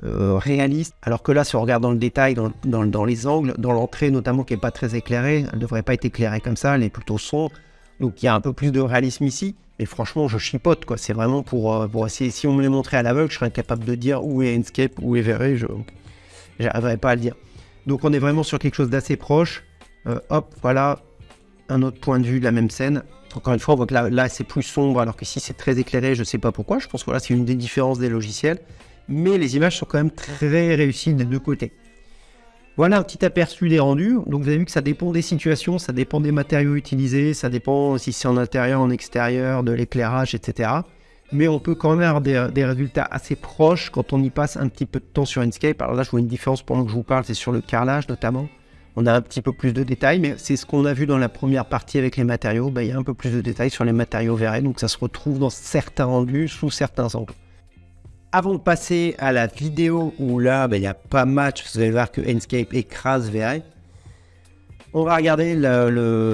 réalistes. Alors que là, si on regarde dans le détail, dans, dans les angles, dans l'entrée notamment qui est pas très éclairée, elle ne devrait pas être éclairée comme ça, elle est plutôt sombre. Donc il y a un peu plus de réalisme ici. Mais franchement, je chipote, quoi. C'est vraiment pour, euh, essayer. Si on me les montrait à l'aveugle, je serais incapable de dire où est Enscape, où est Verre. Je n'arriverais pas à le dire. Donc, on est vraiment sur quelque chose d'assez proche. Euh, hop, voilà un autre point de vue de la même scène. Encore une fois, on voit que là, là c'est plus sombre, alors qu'ici, c'est très éclairé. Je ne sais pas pourquoi. Je pense que voilà, c'est une des différences des logiciels. Mais les images sont quand même très réussies des deux côtés. Voilà un petit aperçu des rendus. Donc vous avez vu que ça dépend des situations, ça dépend des matériaux utilisés, ça dépend si c'est en intérieur, en extérieur, de l'éclairage, etc. Mais on peut quand même avoir des, résultats assez proches quand on y passe un petit peu de temps sur Inkscape. Alors là, je vois une différence pendant que je vous parle, c'est sur le carrelage notamment. On a un petit peu plus de détails, mais c'est ce qu'on a vu dans la première partie avec les matériaux. Ben, il y a un peu plus de détails sur les matériaux verrés, donc ça se retrouve dans certains rendus sous certains angles. Avant de passer à la vidéo où là, ben, il n'y a pas match, vous allez voir que Enscape écrase VR. On va regarder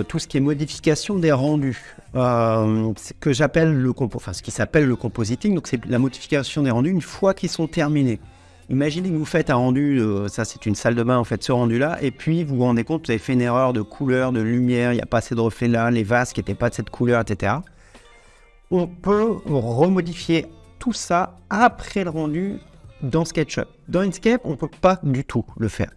tout ce qui est modification des rendus, euh, que j'appelle le enfin ce qui s'appelle le compositing. Donc c'est la modification des rendus une fois qu'ils sont terminés. Imaginez que vous faites un rendu, euh, ça c'est une salle de bain, en fait ce rendu-là, et puis vous vous rendez compte, vous avez fait une erreur de couleur, de lumière, il n'y a pas assez de reflets là, les vases qui n'étaient pas de cette couleur, etc. On peut remodifier tout ça après le rendu dans SketchUp. Dans Inkscape, on ne peut pas du tout le faire.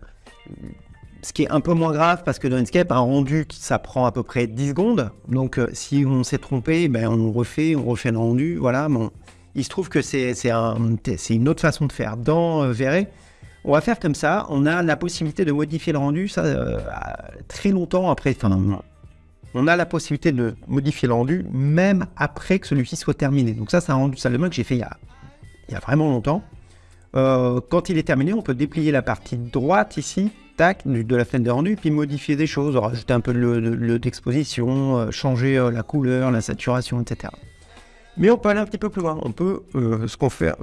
Ce qui est un peu moins grave parce que dans Inkscape, un rendu, ça prend à peu près 10 secondes. Donc euh, si on s'est trompé, ben, on refait, on refait le rendu. Voilà, bon. Il se trouve que c'est un, une autre façon de faire. Dans euh, on va faire comme ça. On a la possibilité de modifier le rendu ça, euh, très longtemps après. On a la possibilité de modifier le rendu même après que celui-ci soit terminé. Donc ça, c'est un rendu salle que j'ai fait il y, a, vraiment longtemps. Euh, quand il est terminé, on peut déplier la partie droite ici, tac, de la fenêtre de rendu, puis modifier des choses, rajouter un peu de d'exposition, euh, changer euh, la couleur, la saturation, etc. Mais on peut aller un petit peu plus loin. On peut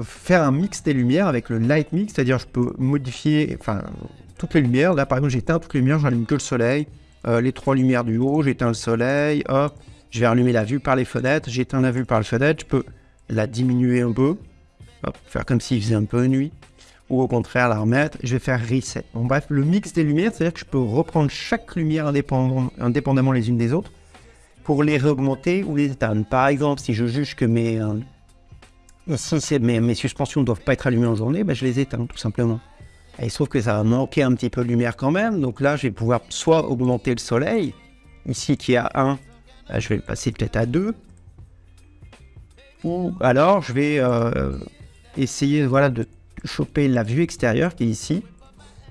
faire un mix des lumières avec le light mix, c'est-à-dire je peux modifier enfin, toutes les lumières. Là, par exemple, j'éteins toutes les lumières, j'allume que le soleil. Euh, les trois lumières du haut, j'éteins le soleil, hop, je vais allumer la vue par les fenêtres, j'éteins la vue par le fenêtre, je peux la diminuer un peu, faire comme s'il faisait un peu nuit, ou au contraire la remettre, je vais faire reset. Bref, le mix des lumières, c'est-à-dire que je peux reprendre chaque lumière indépendamment les unes des autres, pour les réaugmenter ou les éteindre. Par exemple, si je juge que mes, euh, mes suspensions ne doivent pas être allumées en journée, ben je les éteins tout simplement. Il se trouve que ça va manquer un petit peu de lumière quand même. Donc là, je vais pouvoir soit augmenter le soleil. Ici, qui est à 1, bah, je vais le passer peut-être à 2. Ou alors, je vais euh, essayer voilà, de choper la vue extérieure qui est ici.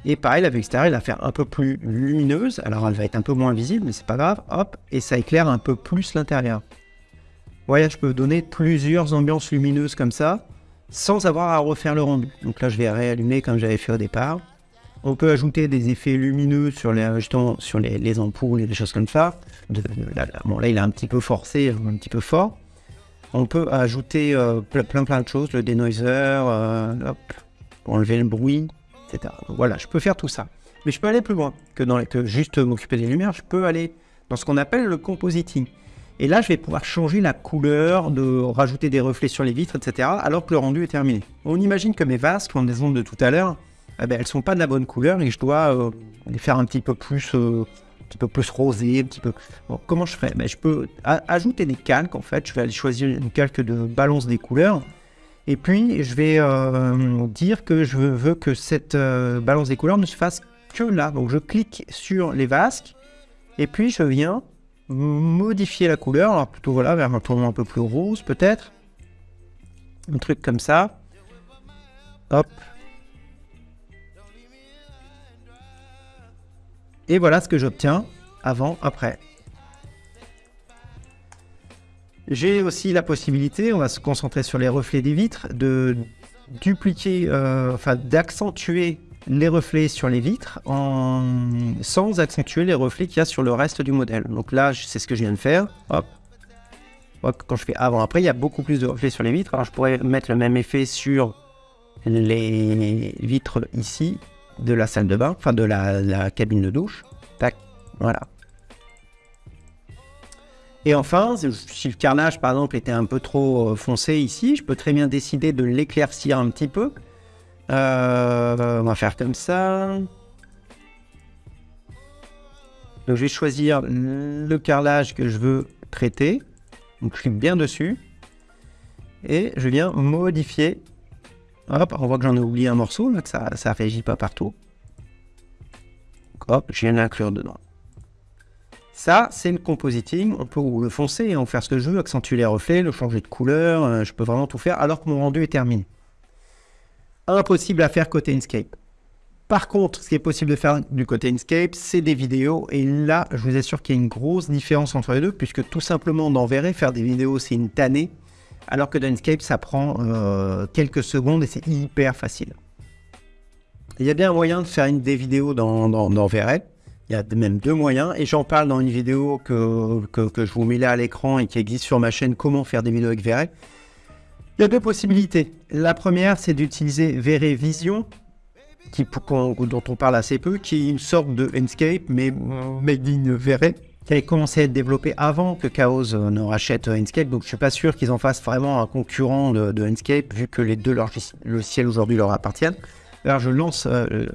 Et pareil, la vue extérieure, elle va faire un peu plus lumineuse. Alors, elle va être un peu moins visible, mais c'est pas grave. Hop, et ça éclaire un peu plus l'intérieur. Voyez, je peux donner plusieurs ambiances lumineuses comme ça sans avoir à refaire le rendu. Donc là, je vais réallumer comme j'avais fait au départ. On peut ajouter des effets lumineux sur les, sur les, ampoules et des choses comme ça. bon, là, il est un petit peu forcé, un petit peu fort. On peut ajouter euh, plein plein de choses, le denoiser, euh, pour enlever le bruit, etc. voilà, je peux faire tout ça. Mais je peux aller plus loin que juste m'occuper des lumières. Je peux aller dans ce qu'on appelle le compositing. Et là, je vais pouvoir changer la couleur, de rajouter des reflets sur les vitres, etc. Alors que le rendu est terminé. On imagine que mes vases, comme des ondes de tout à l'heure, eh ben, elles sont pas de la bonne couleur et je dois euh, les faire un petit peu plus, euh, un petit peu plus rosé, un petit peu. comment je fais? Ben, Je peux ajouter des calques en fait. Je vais aller choisir une calque de balance des couleurs. Et puis, je vais euh, dire que je veux que cette balance des couleurs ne se fasse que là. Donc, je clique sur les vasques et puis je viens modifier la couleur, alors plutôt voilà, vers un ton un peu plus rose peut-être. Un truc comme ça. Hop. Et voilà ce que j'obtiens avant, après. J'ai aussi la possibilité, on va se concentrer sur les reflets des vitres, de dupliquer, euh, enfin d'accentuer les reflets sur les vitres en... sans accentuer les reflets qu'il y a sur le reste du modèle. Donc là, c'est ce que je viens de faire. Hop. Quand je fais avant-après, il y a beaucoup plus de reflets sur les vitres. Alors je pourrais mettre le même effet sur les vitres ici de la salle de bain, enfin de la, la cabine de douche. Tac, voilà. Et enfin, si le carnage par exemple était un peu trop euh, foncé ici, je peux très bien décider de l'éclaircir un petit peu euh, on va faire comme ça. Donc je vais choisir le carrelage que je veux traiter. Donc je clique bien dessus. Et je viens modifier. Hop, on voit que j'en ai oublié un morceau, là, que ça ne réagit pas partout. hop, je viens l'inclure dedans. Ça, c'est le compositing. On peut le foncer, en faire ce que je veux, accentuer les reflets, le changer de couleur. Euh, je peux vraiment tout faire alors que mon rendu est terminé impossible à faire côté Inkscape. Par contre, ce qui est possible de faire du côté Inkscape, c'est des vidéos. Et là, je vous assure qu'il y a une grosse différence entre les deux, puisque tout simplement, dans Verré, faire des vidéos, c'est une tannée. Alors que dans Inkscape, ça prend euh, quelques secondes et c'est hyper facile. Il y a bien un moyen de faire une, des vidéos dans, dans, Il y a même deux moyens, et j'en parle dans une vidéo que, que, je vous mets là à l'écran et qui existe sur ma chaîne Comment faire des vidéos avec Verré. Il y a deux possibilités. La première, c'est d'utiliser Vision, qui, dont on parle assez peu, qui est une sorte de Enscape, mais made in Vere, qui avait commencé à être développé avant que Chaos euh, ne rachète Enscape. Donc je suis pas sûr qu'ils en fassent vraiment un concurrent de, de Enscape, vu que les deux logiciels aujourd'hui leur appartiennent. Alors je lance, euh,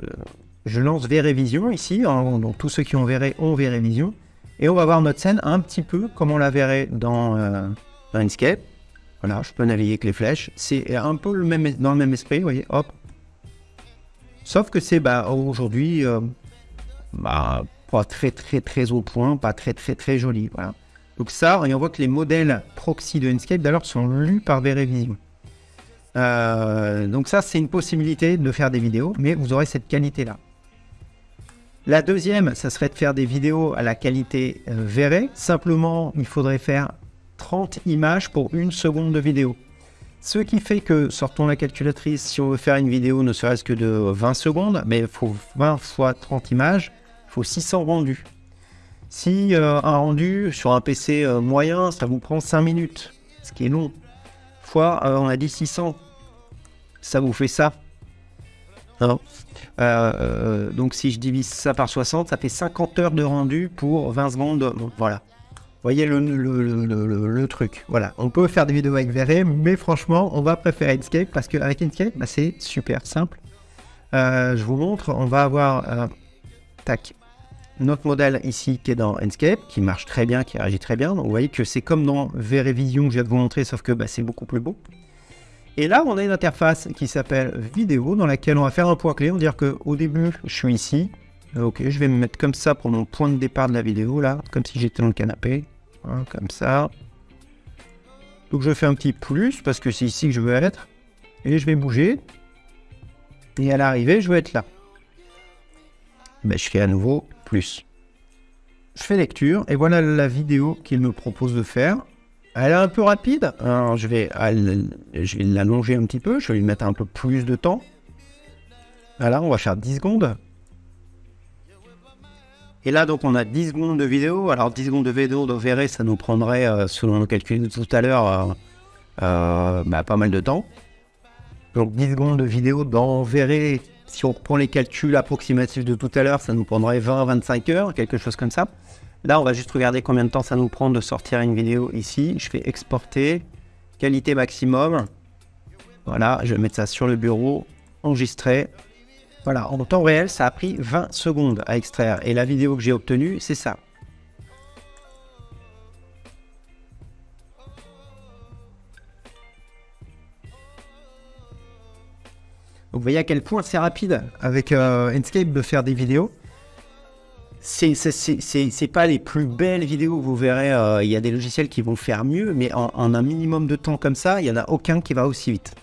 je lance Vision ici, hein, donc tous ceux qui ont Vere ont Vision, et on va voir notre scène un petit peu comme on la verrait dans, euh, dans Enscape. Voilà, je peux naviguer avec les flèches. C'est un peu le même, dans le même esprit, vous voyez, hop. Sauf que c'est bah, aujourd'hui euh, bah, pas très très très au point, pas très très très joli. Voilà. Donc ça, et on voit que les modèles proxy de Enscape d'ailleurs sont lus par Verevision. Euh, donc ça, c'est une possibilité de faire des vidéos, mais vous aurez cette qualité-là. La deuxième, ça serait de faire des vidéos à la qualité euh, Simplement, il faudrait faire 30 images pour une seconde de vidéo. Ce qui fait que, sortons la calculatrice, si on veut faire une vidéo ne serait-ce que de 20 secondes, mais il faut 20 fois 30 images, il faut 600 rendus. Si euh, un rendu sur un PC euh, moyen, ça vous prend 5 minutes, ce qui est long, fois, euh, on a dit 600, ça vous fait ça. donc si je divise ça par 60, ça fait 50 heures de rendu pour 20 secondes. voilà voyez le, truc. Voilà, on peut faire des vidéos avec Verre, mais franchement, on va préférer Inkscape parce qu'avec Inkscape, bah, c'est super simple. Euh, je vous montre, on va avoir euh, tac, notre modèle ici qui est dans Inkscape, qui marche très bien, qui réagit très bien. Donc vous voyez que c'est comme dans Vision que je viens de vous montrer, sauf que bah, c'est beaucoup plus beau. Et là, on a une interface qui s'appelle vidéo, dans laquelle on va faire un point clé. On va dire qu'au début, je suis ici. Ok, je vais me mettre comme ça pour mon point de départ de la vidéo, là, comme si j'étais dans le canapé comme ça. Donc je fais un petit plus parce que c'est ici que je veux être. Et je vais bouger. Et à l'arrivée, je veux être là. Ben, je fais à nouveau plus. Je fais lecture et voilà la vidéo qu'il me propose de faire. Elle est un peu rapide. Alors, je vais, je vais l'allonger un petit peu. Je vais lui mettre un peu plus de temps. Voilà, on va faire 10 secondes. Et là, donc, on a 10 secondes de vidéo. Alors, 10 secondes de vidéo, verrez, ça nous prendrait, euh, selon nos calculs de tout à l'heure, euh, bah, pas mal de temps. Donc 10 secondes de vidéo, dans, verrait, si on reprend les calculs approximatifs de tout à l'heure, ça nous prendrait 20-25 heures, quelque chose comme ça. Là, on va juste regarder combien de temps ça nous prend de sortir une vidéo ici. Je fais exporter, qualité maximum. Voilà, je vais mettre ça sur le bureau, enregistrer. Voilà, en temps réel, ça a pris 20 secondes à extraire. Et la vidéo que j'ai obtenue, c'est ça. Donc vous voyez à quel point c'est rapide avec euh, Enscape de faire des vidéos. C'est pas les plus belles vidéos, vous verrez, euh, il y a des logiciels qui vont faire mieux, mais en, un minimum de temps comme ça, il n'y en a aucun qui va aussi vite.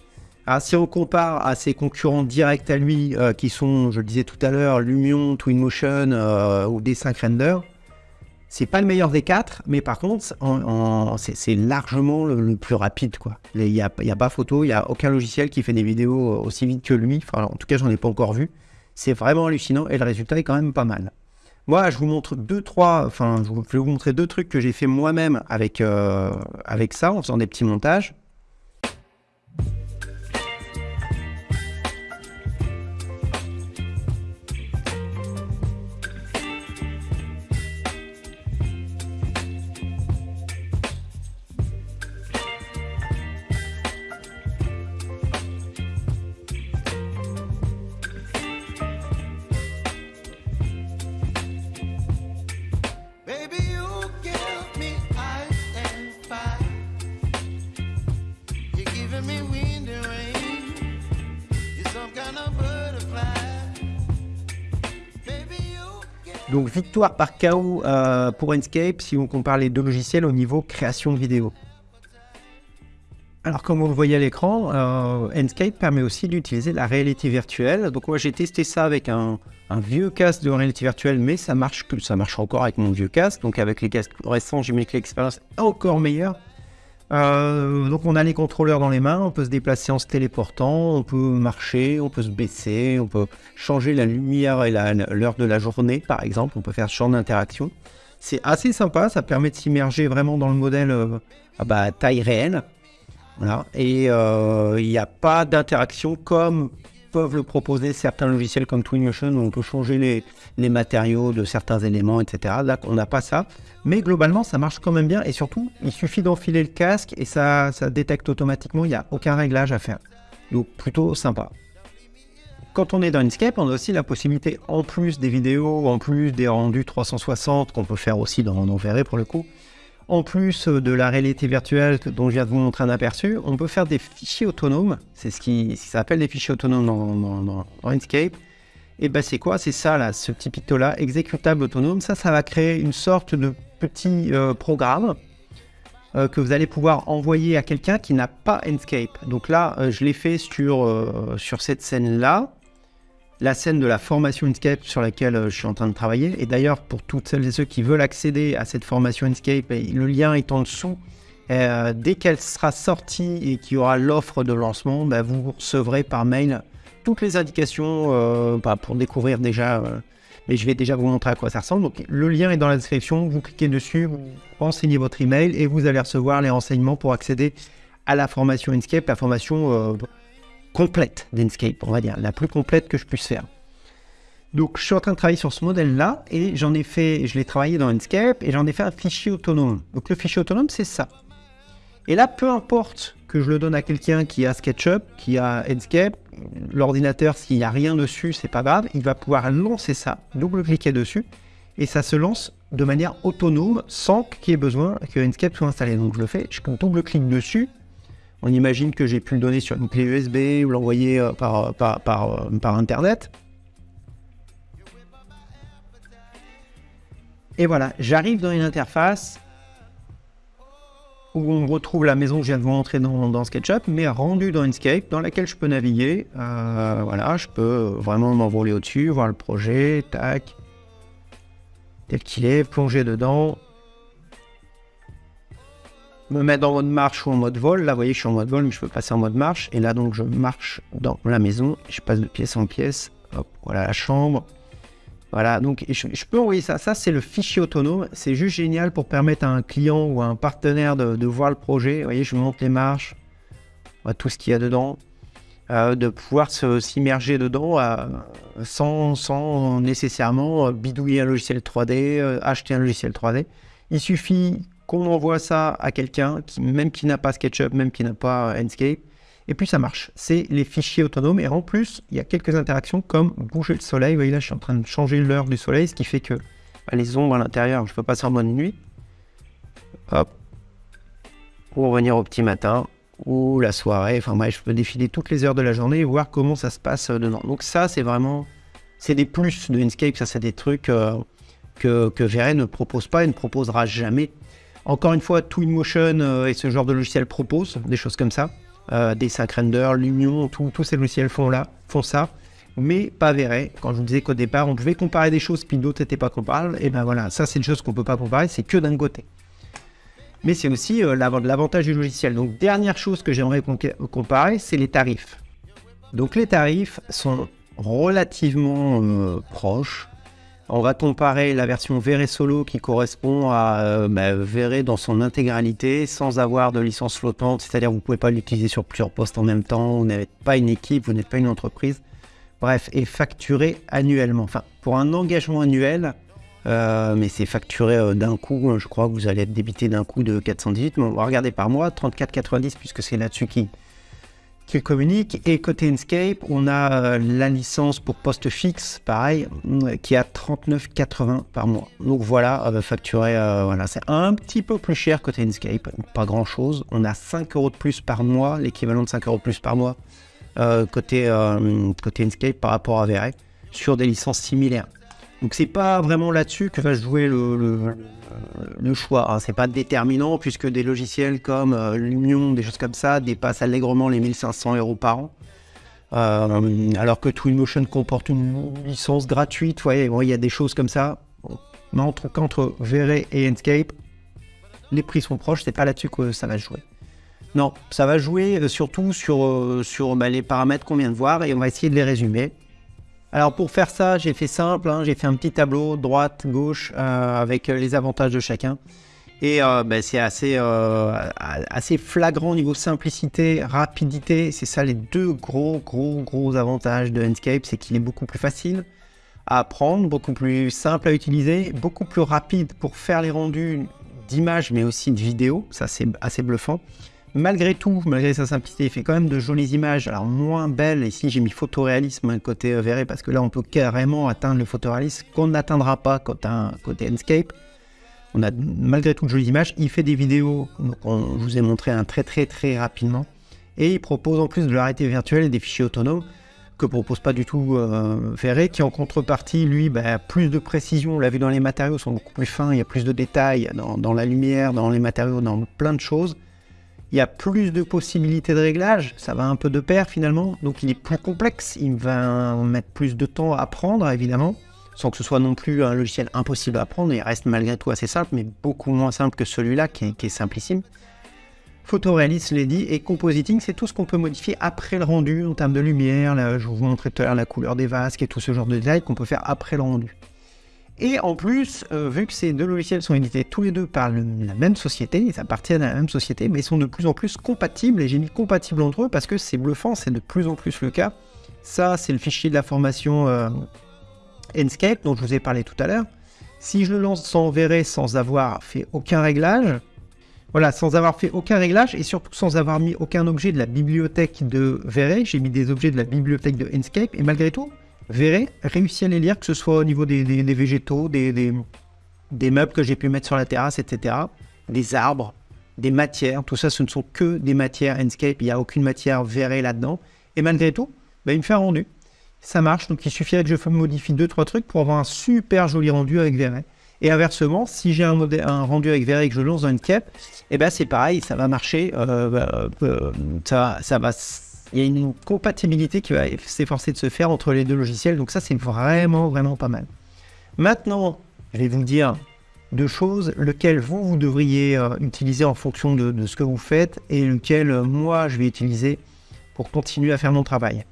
Alors, si on compare à ses concurrents directs à lui, euh, qui sont, je le disais tout à l'heure, Lumion, Twinmotion euh, ou D5 Render, c'est pas le meilleur des quatre, mais par contre, c'est largement le, plus rapide. Il n'y a, a, pas photo, il n'y a aucun logiciel qui fait des vidéos aussi vite que lui. En tout cas, j'en ai pas encore vu. C'est vraiment hallucinant et le résultat est quand même pas mal. Moi, je vous montre deux, trois, enfin, je vais vous montrer deux trucs que j'ai fait moi-même avec, euh, avec ça, en faisant des petits montages. Donc victoire par KO euh, pour Enscape si on compare les deux logiciels au niveau création de vidéo. Alors comme vous le voyez à l'écran, euh, Enscape permet aussi d'utiliser la réalité virtuelle. Donc moi j'ai testé ça avec un, vieux casque de réalité virtuelle, mais ça marche, ça marche encore avec mon vieux casque. Donc avec les casques récents, j'ai mis que l'expérience encore meilleure. Euh, donc on a les contrôleurs dans les mains, on peut se déplacer en se téléportant, on peut marcher, on peut se baisser, on peut changer la lumière et l'heure de la journée par exemple, on peut faire ce genre d'interaction. C'est assez sympa, ça permet de s'immerger vraiment dans le modèle euh, à bah, taille réelle. Voilà. Et euh, il n'y a pas d'interaction comme peuvent le proposer certains logiciels comme Twinmotion où on peut changer les, les matériaux de certains éléments, etc. Là, on n'a pas ça. Mais globalement, ça marche quand même bien. Et surtout, il suffit d'enfiler le casque et ça, ça détecte automatiquement. Il n'y a aucun réglage à faire. Donc, plutôt sympa. Quand on est dans Inkscape, on a aussi la possibilité, en plus des vidéos, en plus des rendus 360 qu'on peut faire aussi dans, dans Verré pour le coup, en plus de la réalité virtuelle dont je viens de vous montrer un aperçu, on peut faire des fichiers autonomes. C'est ce qui, s'appelle des fichiers autonomes dans, dans, Inkscape. Et ben c'est quoi? C'est ça là, ce petit picto là, exécutable autonome. Ça, ça va créer une sorte de petit euh, programme euh, que vous allez pouvoir envoyer à quelqu'un qui n'a pas Inkscape. Donc là, euh, je l'ai fait sur, sur cette scène là la scène de la formation Inkscape sur laquelle euh, je suis en train de travailler. Et d'ailleurs, pour toutes celles et ceux qui veulent accéder à cette formation Inkscape, le lien est en dessous. Euh, dès qu'elle sera sortie et qu'il y aura l'offre de lancement, bah, vous recevrez par mail toutes les indications euh, bah, pour découvrir déjà. mais je vais déjà vous montrer à quoi ça ressemble. Donc, le lien est dans la description. Vous cliquez dessus, vous renseignez votre email et vous allez recevoir les renseignements pour accéder à la formation Inkscape, la formation complète d'Enscape, on va dire, la plus complète que je puisse faire. Donc je suis en train de travailler sur ce modèle-là et j'en ai fait, je l'ai travaillé dans Enscape et j'en ai fait un fichier autonome. Donc le fichier autonome, c'est ça. Et là, peu importe que je le donne à quelqu'un qui a SketchUp, qui a Enscape, l'ordinateur, s'il n'y a rien dessus, c'est pas grave, il va pouvoir lancer ça, double-cliquer dessus, et ça se lance de manière autonome sans qu'il y ait besoin que Enscape soit installé. Donc je le fais, je double-clique dessus, on imagine que j'ai pu le donner sur une clé USB ou l'envoyer euh, par, euh, euh, par, Internet. Et voilà, j'arrive dans une interface où on retrouve la maison que je viens de vous dans, dans SketchUp, mais rendue dans Inkscape, dans laquelle je peux naviguer. voilà, je peux vraiment m'envoler au-dessus, voir le projet, tac, tel qu'il est, plonger dedans, me mettre en mode marche ou en mode vol. Là, vous voyez, je suis en mode vol, mais je peux passer en mode marche. Et là, donc, je marche dans la maison. Je passe de pièce en pièce. Hop, voilà la chambre. Voilà, donc je, peux envoyer ça. Ça, c'est le fichier autonome. C'est juste génial pour permettre à un client ou à un partenaire de, voir le projet. Vous voyez, je monte les marches. tout ce qu'il y a dedans, euh, de pouvoir s'immerger dedans sans, sans, nécessairement bidouiller un logiciel 3D, acheter un logiciel 3D. Il suffit qu'on envoie ça à quelqu'un, qui, même qui n'a pas SketchUp, même qui n'a pas Enscape, et puis ça marche. C'est les fichiers autonomes, et en plus, il y a quelques interactions comme bouger le soleil. Vous voyez là, je suis en train de changer l'heure du soleil, ce qui fait que bah, les ombres à l'intérieur, je peux passer en mode nuit. Hop. Pour revenir au petit matin ou la soirée. Enfin bref, je peux défiler toutes les heures de la journée et voir comment ça se passe euh, dedans. Donc ça, c'est vraiment... C'est des plus de Enscape, ça c'est des trucs euh, que, que ne propose pas et ne proposera jamais. Encore une fois, Twinmotion euh, et ce genre de logiciel proposent des choses comme ça. Euh, des Render, Lumion, tous ces logiciels font, là, font ça mais pas Verret. Quand je vous disais qu'au départ, on pouvait comparer des choses, puis d'autres n'étaient pas comparables, et ben voilà, ça c'est une chose qu'on ne peut pas comparer, c'est que d'un côté. Mais c'est aussi euh, l'avantage du logiciel. Donc, dernière chose que j'aimerais comparer, c'est les tarifs. Donc, les tarifs sont relativement euh, proches. On va comparer la version Verret Solo qui correspond à euh, bah, Verret dans son intégralité sans avoir de licence flottante, c'est-à-dire vous ne pouvez pas l'utiliser sur plusieurs postes en même temps, vous n'êtes pas une équipe, vous n'êtes pas une entreprise. Bref, est facturé annuellement. Enfin, pour un engagement annuel, euh, mais c'est facturé euh, d'un coup, je crois que vous allez être débité d'un coup de 418, mais on va regarder par mois, 34,90 puisque c'est là-dessus qu'il communique. Et côté Enscape, on a euh, la licence pour poste fixe, pareil, qui est à 39,80 par mois. Donc voilà, facturé, voilà, c'est un petit peu plus cher côté Enscape, pas grand-chose. On a 5 euros de plus par mois, l'équivalent de 5 euros de plus par mois euh, côté, euh, côté Enscape par rapport à Verre sur des licences similaires. Donc c'est pas vraiment là-dessus que va jouer le, choix. Hein. C'est pas déterminant puisque des logiciels comme euh, Lumion, des choses comme ça, dépassent allègrement les 1500 euros par an. alors que Twinmotion comporte une licence gratuite, voyez, il y a des choses comme ça. Mais entre, entre Verre et Enscape, les prix sont proches, c'est pas là-dessus que ça va jouer. Non, ça va jouer euh, surtout sur, euh, sur bah, les paramètres qu'on vient de voir et on va essayer de les résumer. Alors pour faire ça, j'ai fait simple, hein, j'ai fait un petit tableau droite, gauche euh, avec les avantages de chacun. Et bah, c'est assez, assez flagrant au niveau simplicité, rapidité. C'est ça les deux gros, gros, gros avantages de Enscape, c'est qu'il est beaucoup plus facile à apprendre, beaucoup plus simple à utiliser, beaucoup plus rapide pour faire les rendus d'images mais aussi de vidéos. Ça c'est assez bluffant. Malgré tout, malgré sa simplicité, il fait quand même de jolies images, alors moins belles. Ici, j'ai mis photoréalisme côté euh, Verre parce que là, on peut carrément atteindre le photoréalisme qu'on n'atteindra pas côté, côté Enscape. On a malgré tout de jolies images. Il fait des vidéos, donc on, vous ai montré un très très très rapidement. Et il propose en plus de la réalité virtuelle et des fichiers autonomes que propose pas du tout euh, qui en contrepartie, lui, bah, plus de précision. On l'a vu dans les matériaux, sont beaucoup plus fins, il y a plus de détails dans la lumière, dans les matériaux, dans plein de choses il y a plus de possibilités de réglage, ça va un peu de pair finalement, donc il est plus complexe, il va mettre plus de temps à apprendre évidemment, sans que ce soit non plus un logiciel impossible à apprendre, il reste malgré tout assez simple, mais beaucoup moins simple que celui-là qui, est simplissime. Photoréalisme, je l'ai dit, et compositing, c'est tout ce qu'on peut modifier après le rendu en termes de lumière, là, je vous montrais tout à l'heure la couleur des vasques et tout ce genre de détails qu'on peut faire après le rendu. Et en plus, euh, vu que ces deux logiciels sont édités tous les deux par la même société, ils appartiennent à la même société, mais ils sont de plus en plus compatibles, et j'ai mis compatibles entre eux parce que c'est bluffant, c'est de plus en plus le cas. Ça, c'est le fichier de la formation euh, Enscape dont je vous ai parlé tout à l'heure. Si je le lance sans verrer, sans avoir fait aucun réglage, voilà, sans avoir fait aucun réglage et surtout sans avoir mis aucun objet de la bibliothèque de Verret, j'ai mis des objets de la bibliothèque de Enscape et malgré tout, verrez, réussi à les lire, que ce soit au niveau des, végétaux, des, meubles que j'ai pu mettre sur la terrasse, etc. Des arbres, des matières, tout ça, ce ne sont que des matières Enscape, il n'y a aucune matière verrée là-dedans. Et malgré tout, bah, il me fait un rendu. Ça marche, donc il suffirait que je modifie deux trois trucs pour avoir un super joli rendu avec Verret. Et inversement, si j'ai un, rendu avec Verret et que je lance dans Enscape, et eh ben c'est pareil, ça va marcher, euh, bah, euh, ça, ça va il y a une compatibilité qui va s'efforcer de se faire entre les deux logiciels. Donc ça, c'est vraiment, vraiment pas mal. Maintenant, je vais vous dire deux choses, lequel vous, vous devriez euh, utiliser en fonction de, ce que vous faites et lequel euh, moi, je vais utiliser pour continuer à faire mon travail.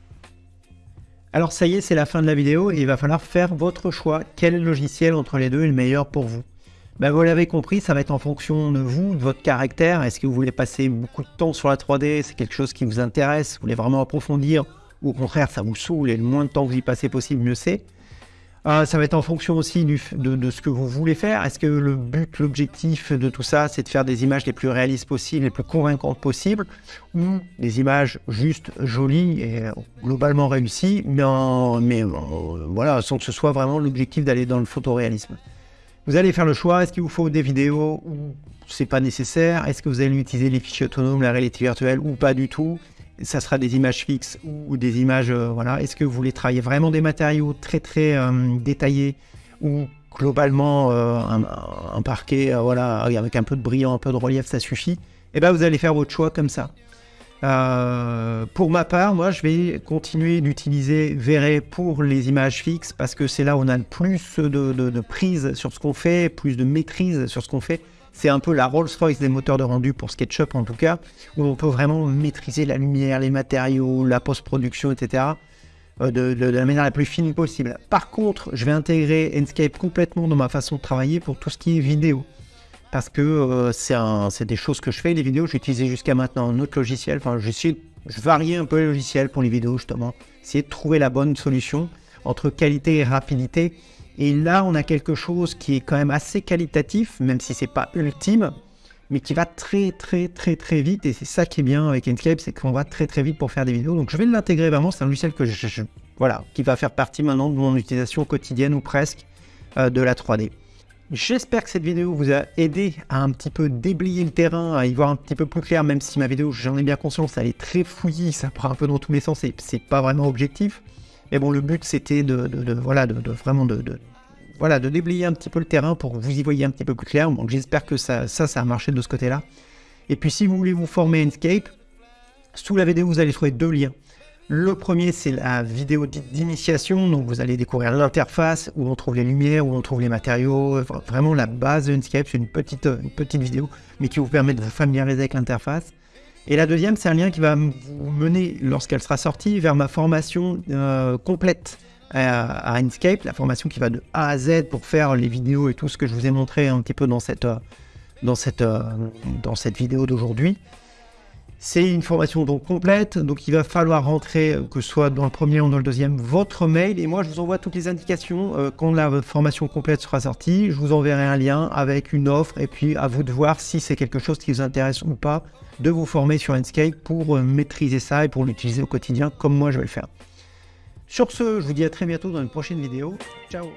Alors ça y est, c'est la fin de la vidéo et il va falloir faire votre choix. Quel logiciel entre les deux est le meilleur pour vous? Ben, vous l'avez compris, ça va être en fonction de vous, de votre caractère. Est-ce que vous voulez passer beaucoup de temps sur la 3D C'est quelque chose qui vous intéresse? Vous voulez vraiment approfondir? Ou au contraire, ça vous saoule et le moins de temps que vous y passez possible, mieux c'est. Euh, ça va être en fonction aussi de, ce que vous voulez faire. Est-ce que le but, l'objectif de tout ça, c'est de faire des images les plus réalistes possibles, les plus convaincantes possibles, ou des images juste jolies et globalement réussies, mais, mais euh, voilà, sans que ce soit vraiment l'objectif d'aller dans le photoréalisme? Vous allez faire le choix, est-ce qu'il vous faut des vidéos ou c'est pas nécessaire? Est-ce que vous allez utiliser les fichiers autonomes, la réalité virtuelle ou pas du tout? Ça sera des images fixes ou des images, euh, voilà. Est-ce que vous voulez travailler vraiment des matériaux très très euh, détaillés ou globalement euh, un, parquet, voilà, avec un peu de brillant, un peu de relief, ça suffit? Eh bien, vous allez faire votre choix comme ça. Euh, pour ma part, moi, je vais continuer d'utiliser Vray pour les images fixes parce que c'est là où on a le plus de, prise sur ce qu'on fait, plus de maîtrise sur ce qu'on fait. C'est un peu la Rolls-Royce des moteurs de rendu pour SketchUp en tout cas, où on peut vraiment maîtriser la lumière, les matériaux, la post-production, etc. Euh, de, de, la manière la plus fine possible. Par contre, je vais intégrer Enscape complètement dans ma façon de travailler pour tout ce qui est vidéo parce que euh, c'est des choses que je fais. Les vidéos, j'ai utilisé jusqu'à maintenant un autre logiciel. Enfin, j'essaie, je varie un peu les logiciels pour les vidéos, justement. Essayer de trouver la bonne solution entre qualité et rapidité. Et là, on a quelque chose qui est quand même assez qualitatif, même si c'est pas ultime, mais qui va très, très, très, très vite. Et c'est ça qui est bien avec Enscape, c'est qu'on va très, très vite pour faire des vidéos. Donc, je vais l'intégrer vraiment. C'est un logiciel que je, voilà, qui va faire partie maintenant de mon utilisation quotidienne ou presque euh, de la 3D. J'espère que cette vidéo vous a aidé à un petit peu déblayer le terrain, à y voir un petit peu plus clair, même si ma vidéo, j'en ai bien conscience, elle est très fouillie, ça prend un peu dans tous les sens et c'est pas vraiment objectif. Mais bon, le but c'était de, voilà, de, vraiment de, voilà, de déblayer un petit peu le terrain pour que vous y voyez un petit peu plus clair. Donc j'espère que ça, ça, ça a marché de ce côté-là. Et puis si vous voulez vous former Enscape, sous la vidéo vous allez trouver deux liens. Le premier, c'est la vidéo d'initiation. Donc, vous allez découvrir l'interface, où on trouve les lumières, où on trouve les matériaux. Vraiment, la base de c'est une petite, une petite vidéo, mais qui vous permet de vous familiariser avec l'interface. Et la deuxième, c'est un lien qui va vous mener, lorsqu'elle sera sortie, vers ma formation euh, complète à, à, Inkscape, la formation qui va de A à Z pour faire les vidéos et tout ce que je vous ai montré un petit peu dans cette, euh, dans cette, euh, dans cette vidéo d'aujourd'hui. C'est une formation donc complète, donc il va falloir rentrer, euh, que ce soit dans le premier ou dans le deuxième, votre mail. Et moi, je vous envoie toutes les indications euh, quand la formation complète sera sortie. Je vous enverrai un lien avec une offre et puis à vous de voir si c'est quelque chose qui vous intéresse ou pas de vous former sur Enscape pour euh, maîtriser ça et pour l'utiliser au quotidien comme moi je vais le faire. Sur ce, je vous dis à très bientôt dans une prochaine vidéo. Ciao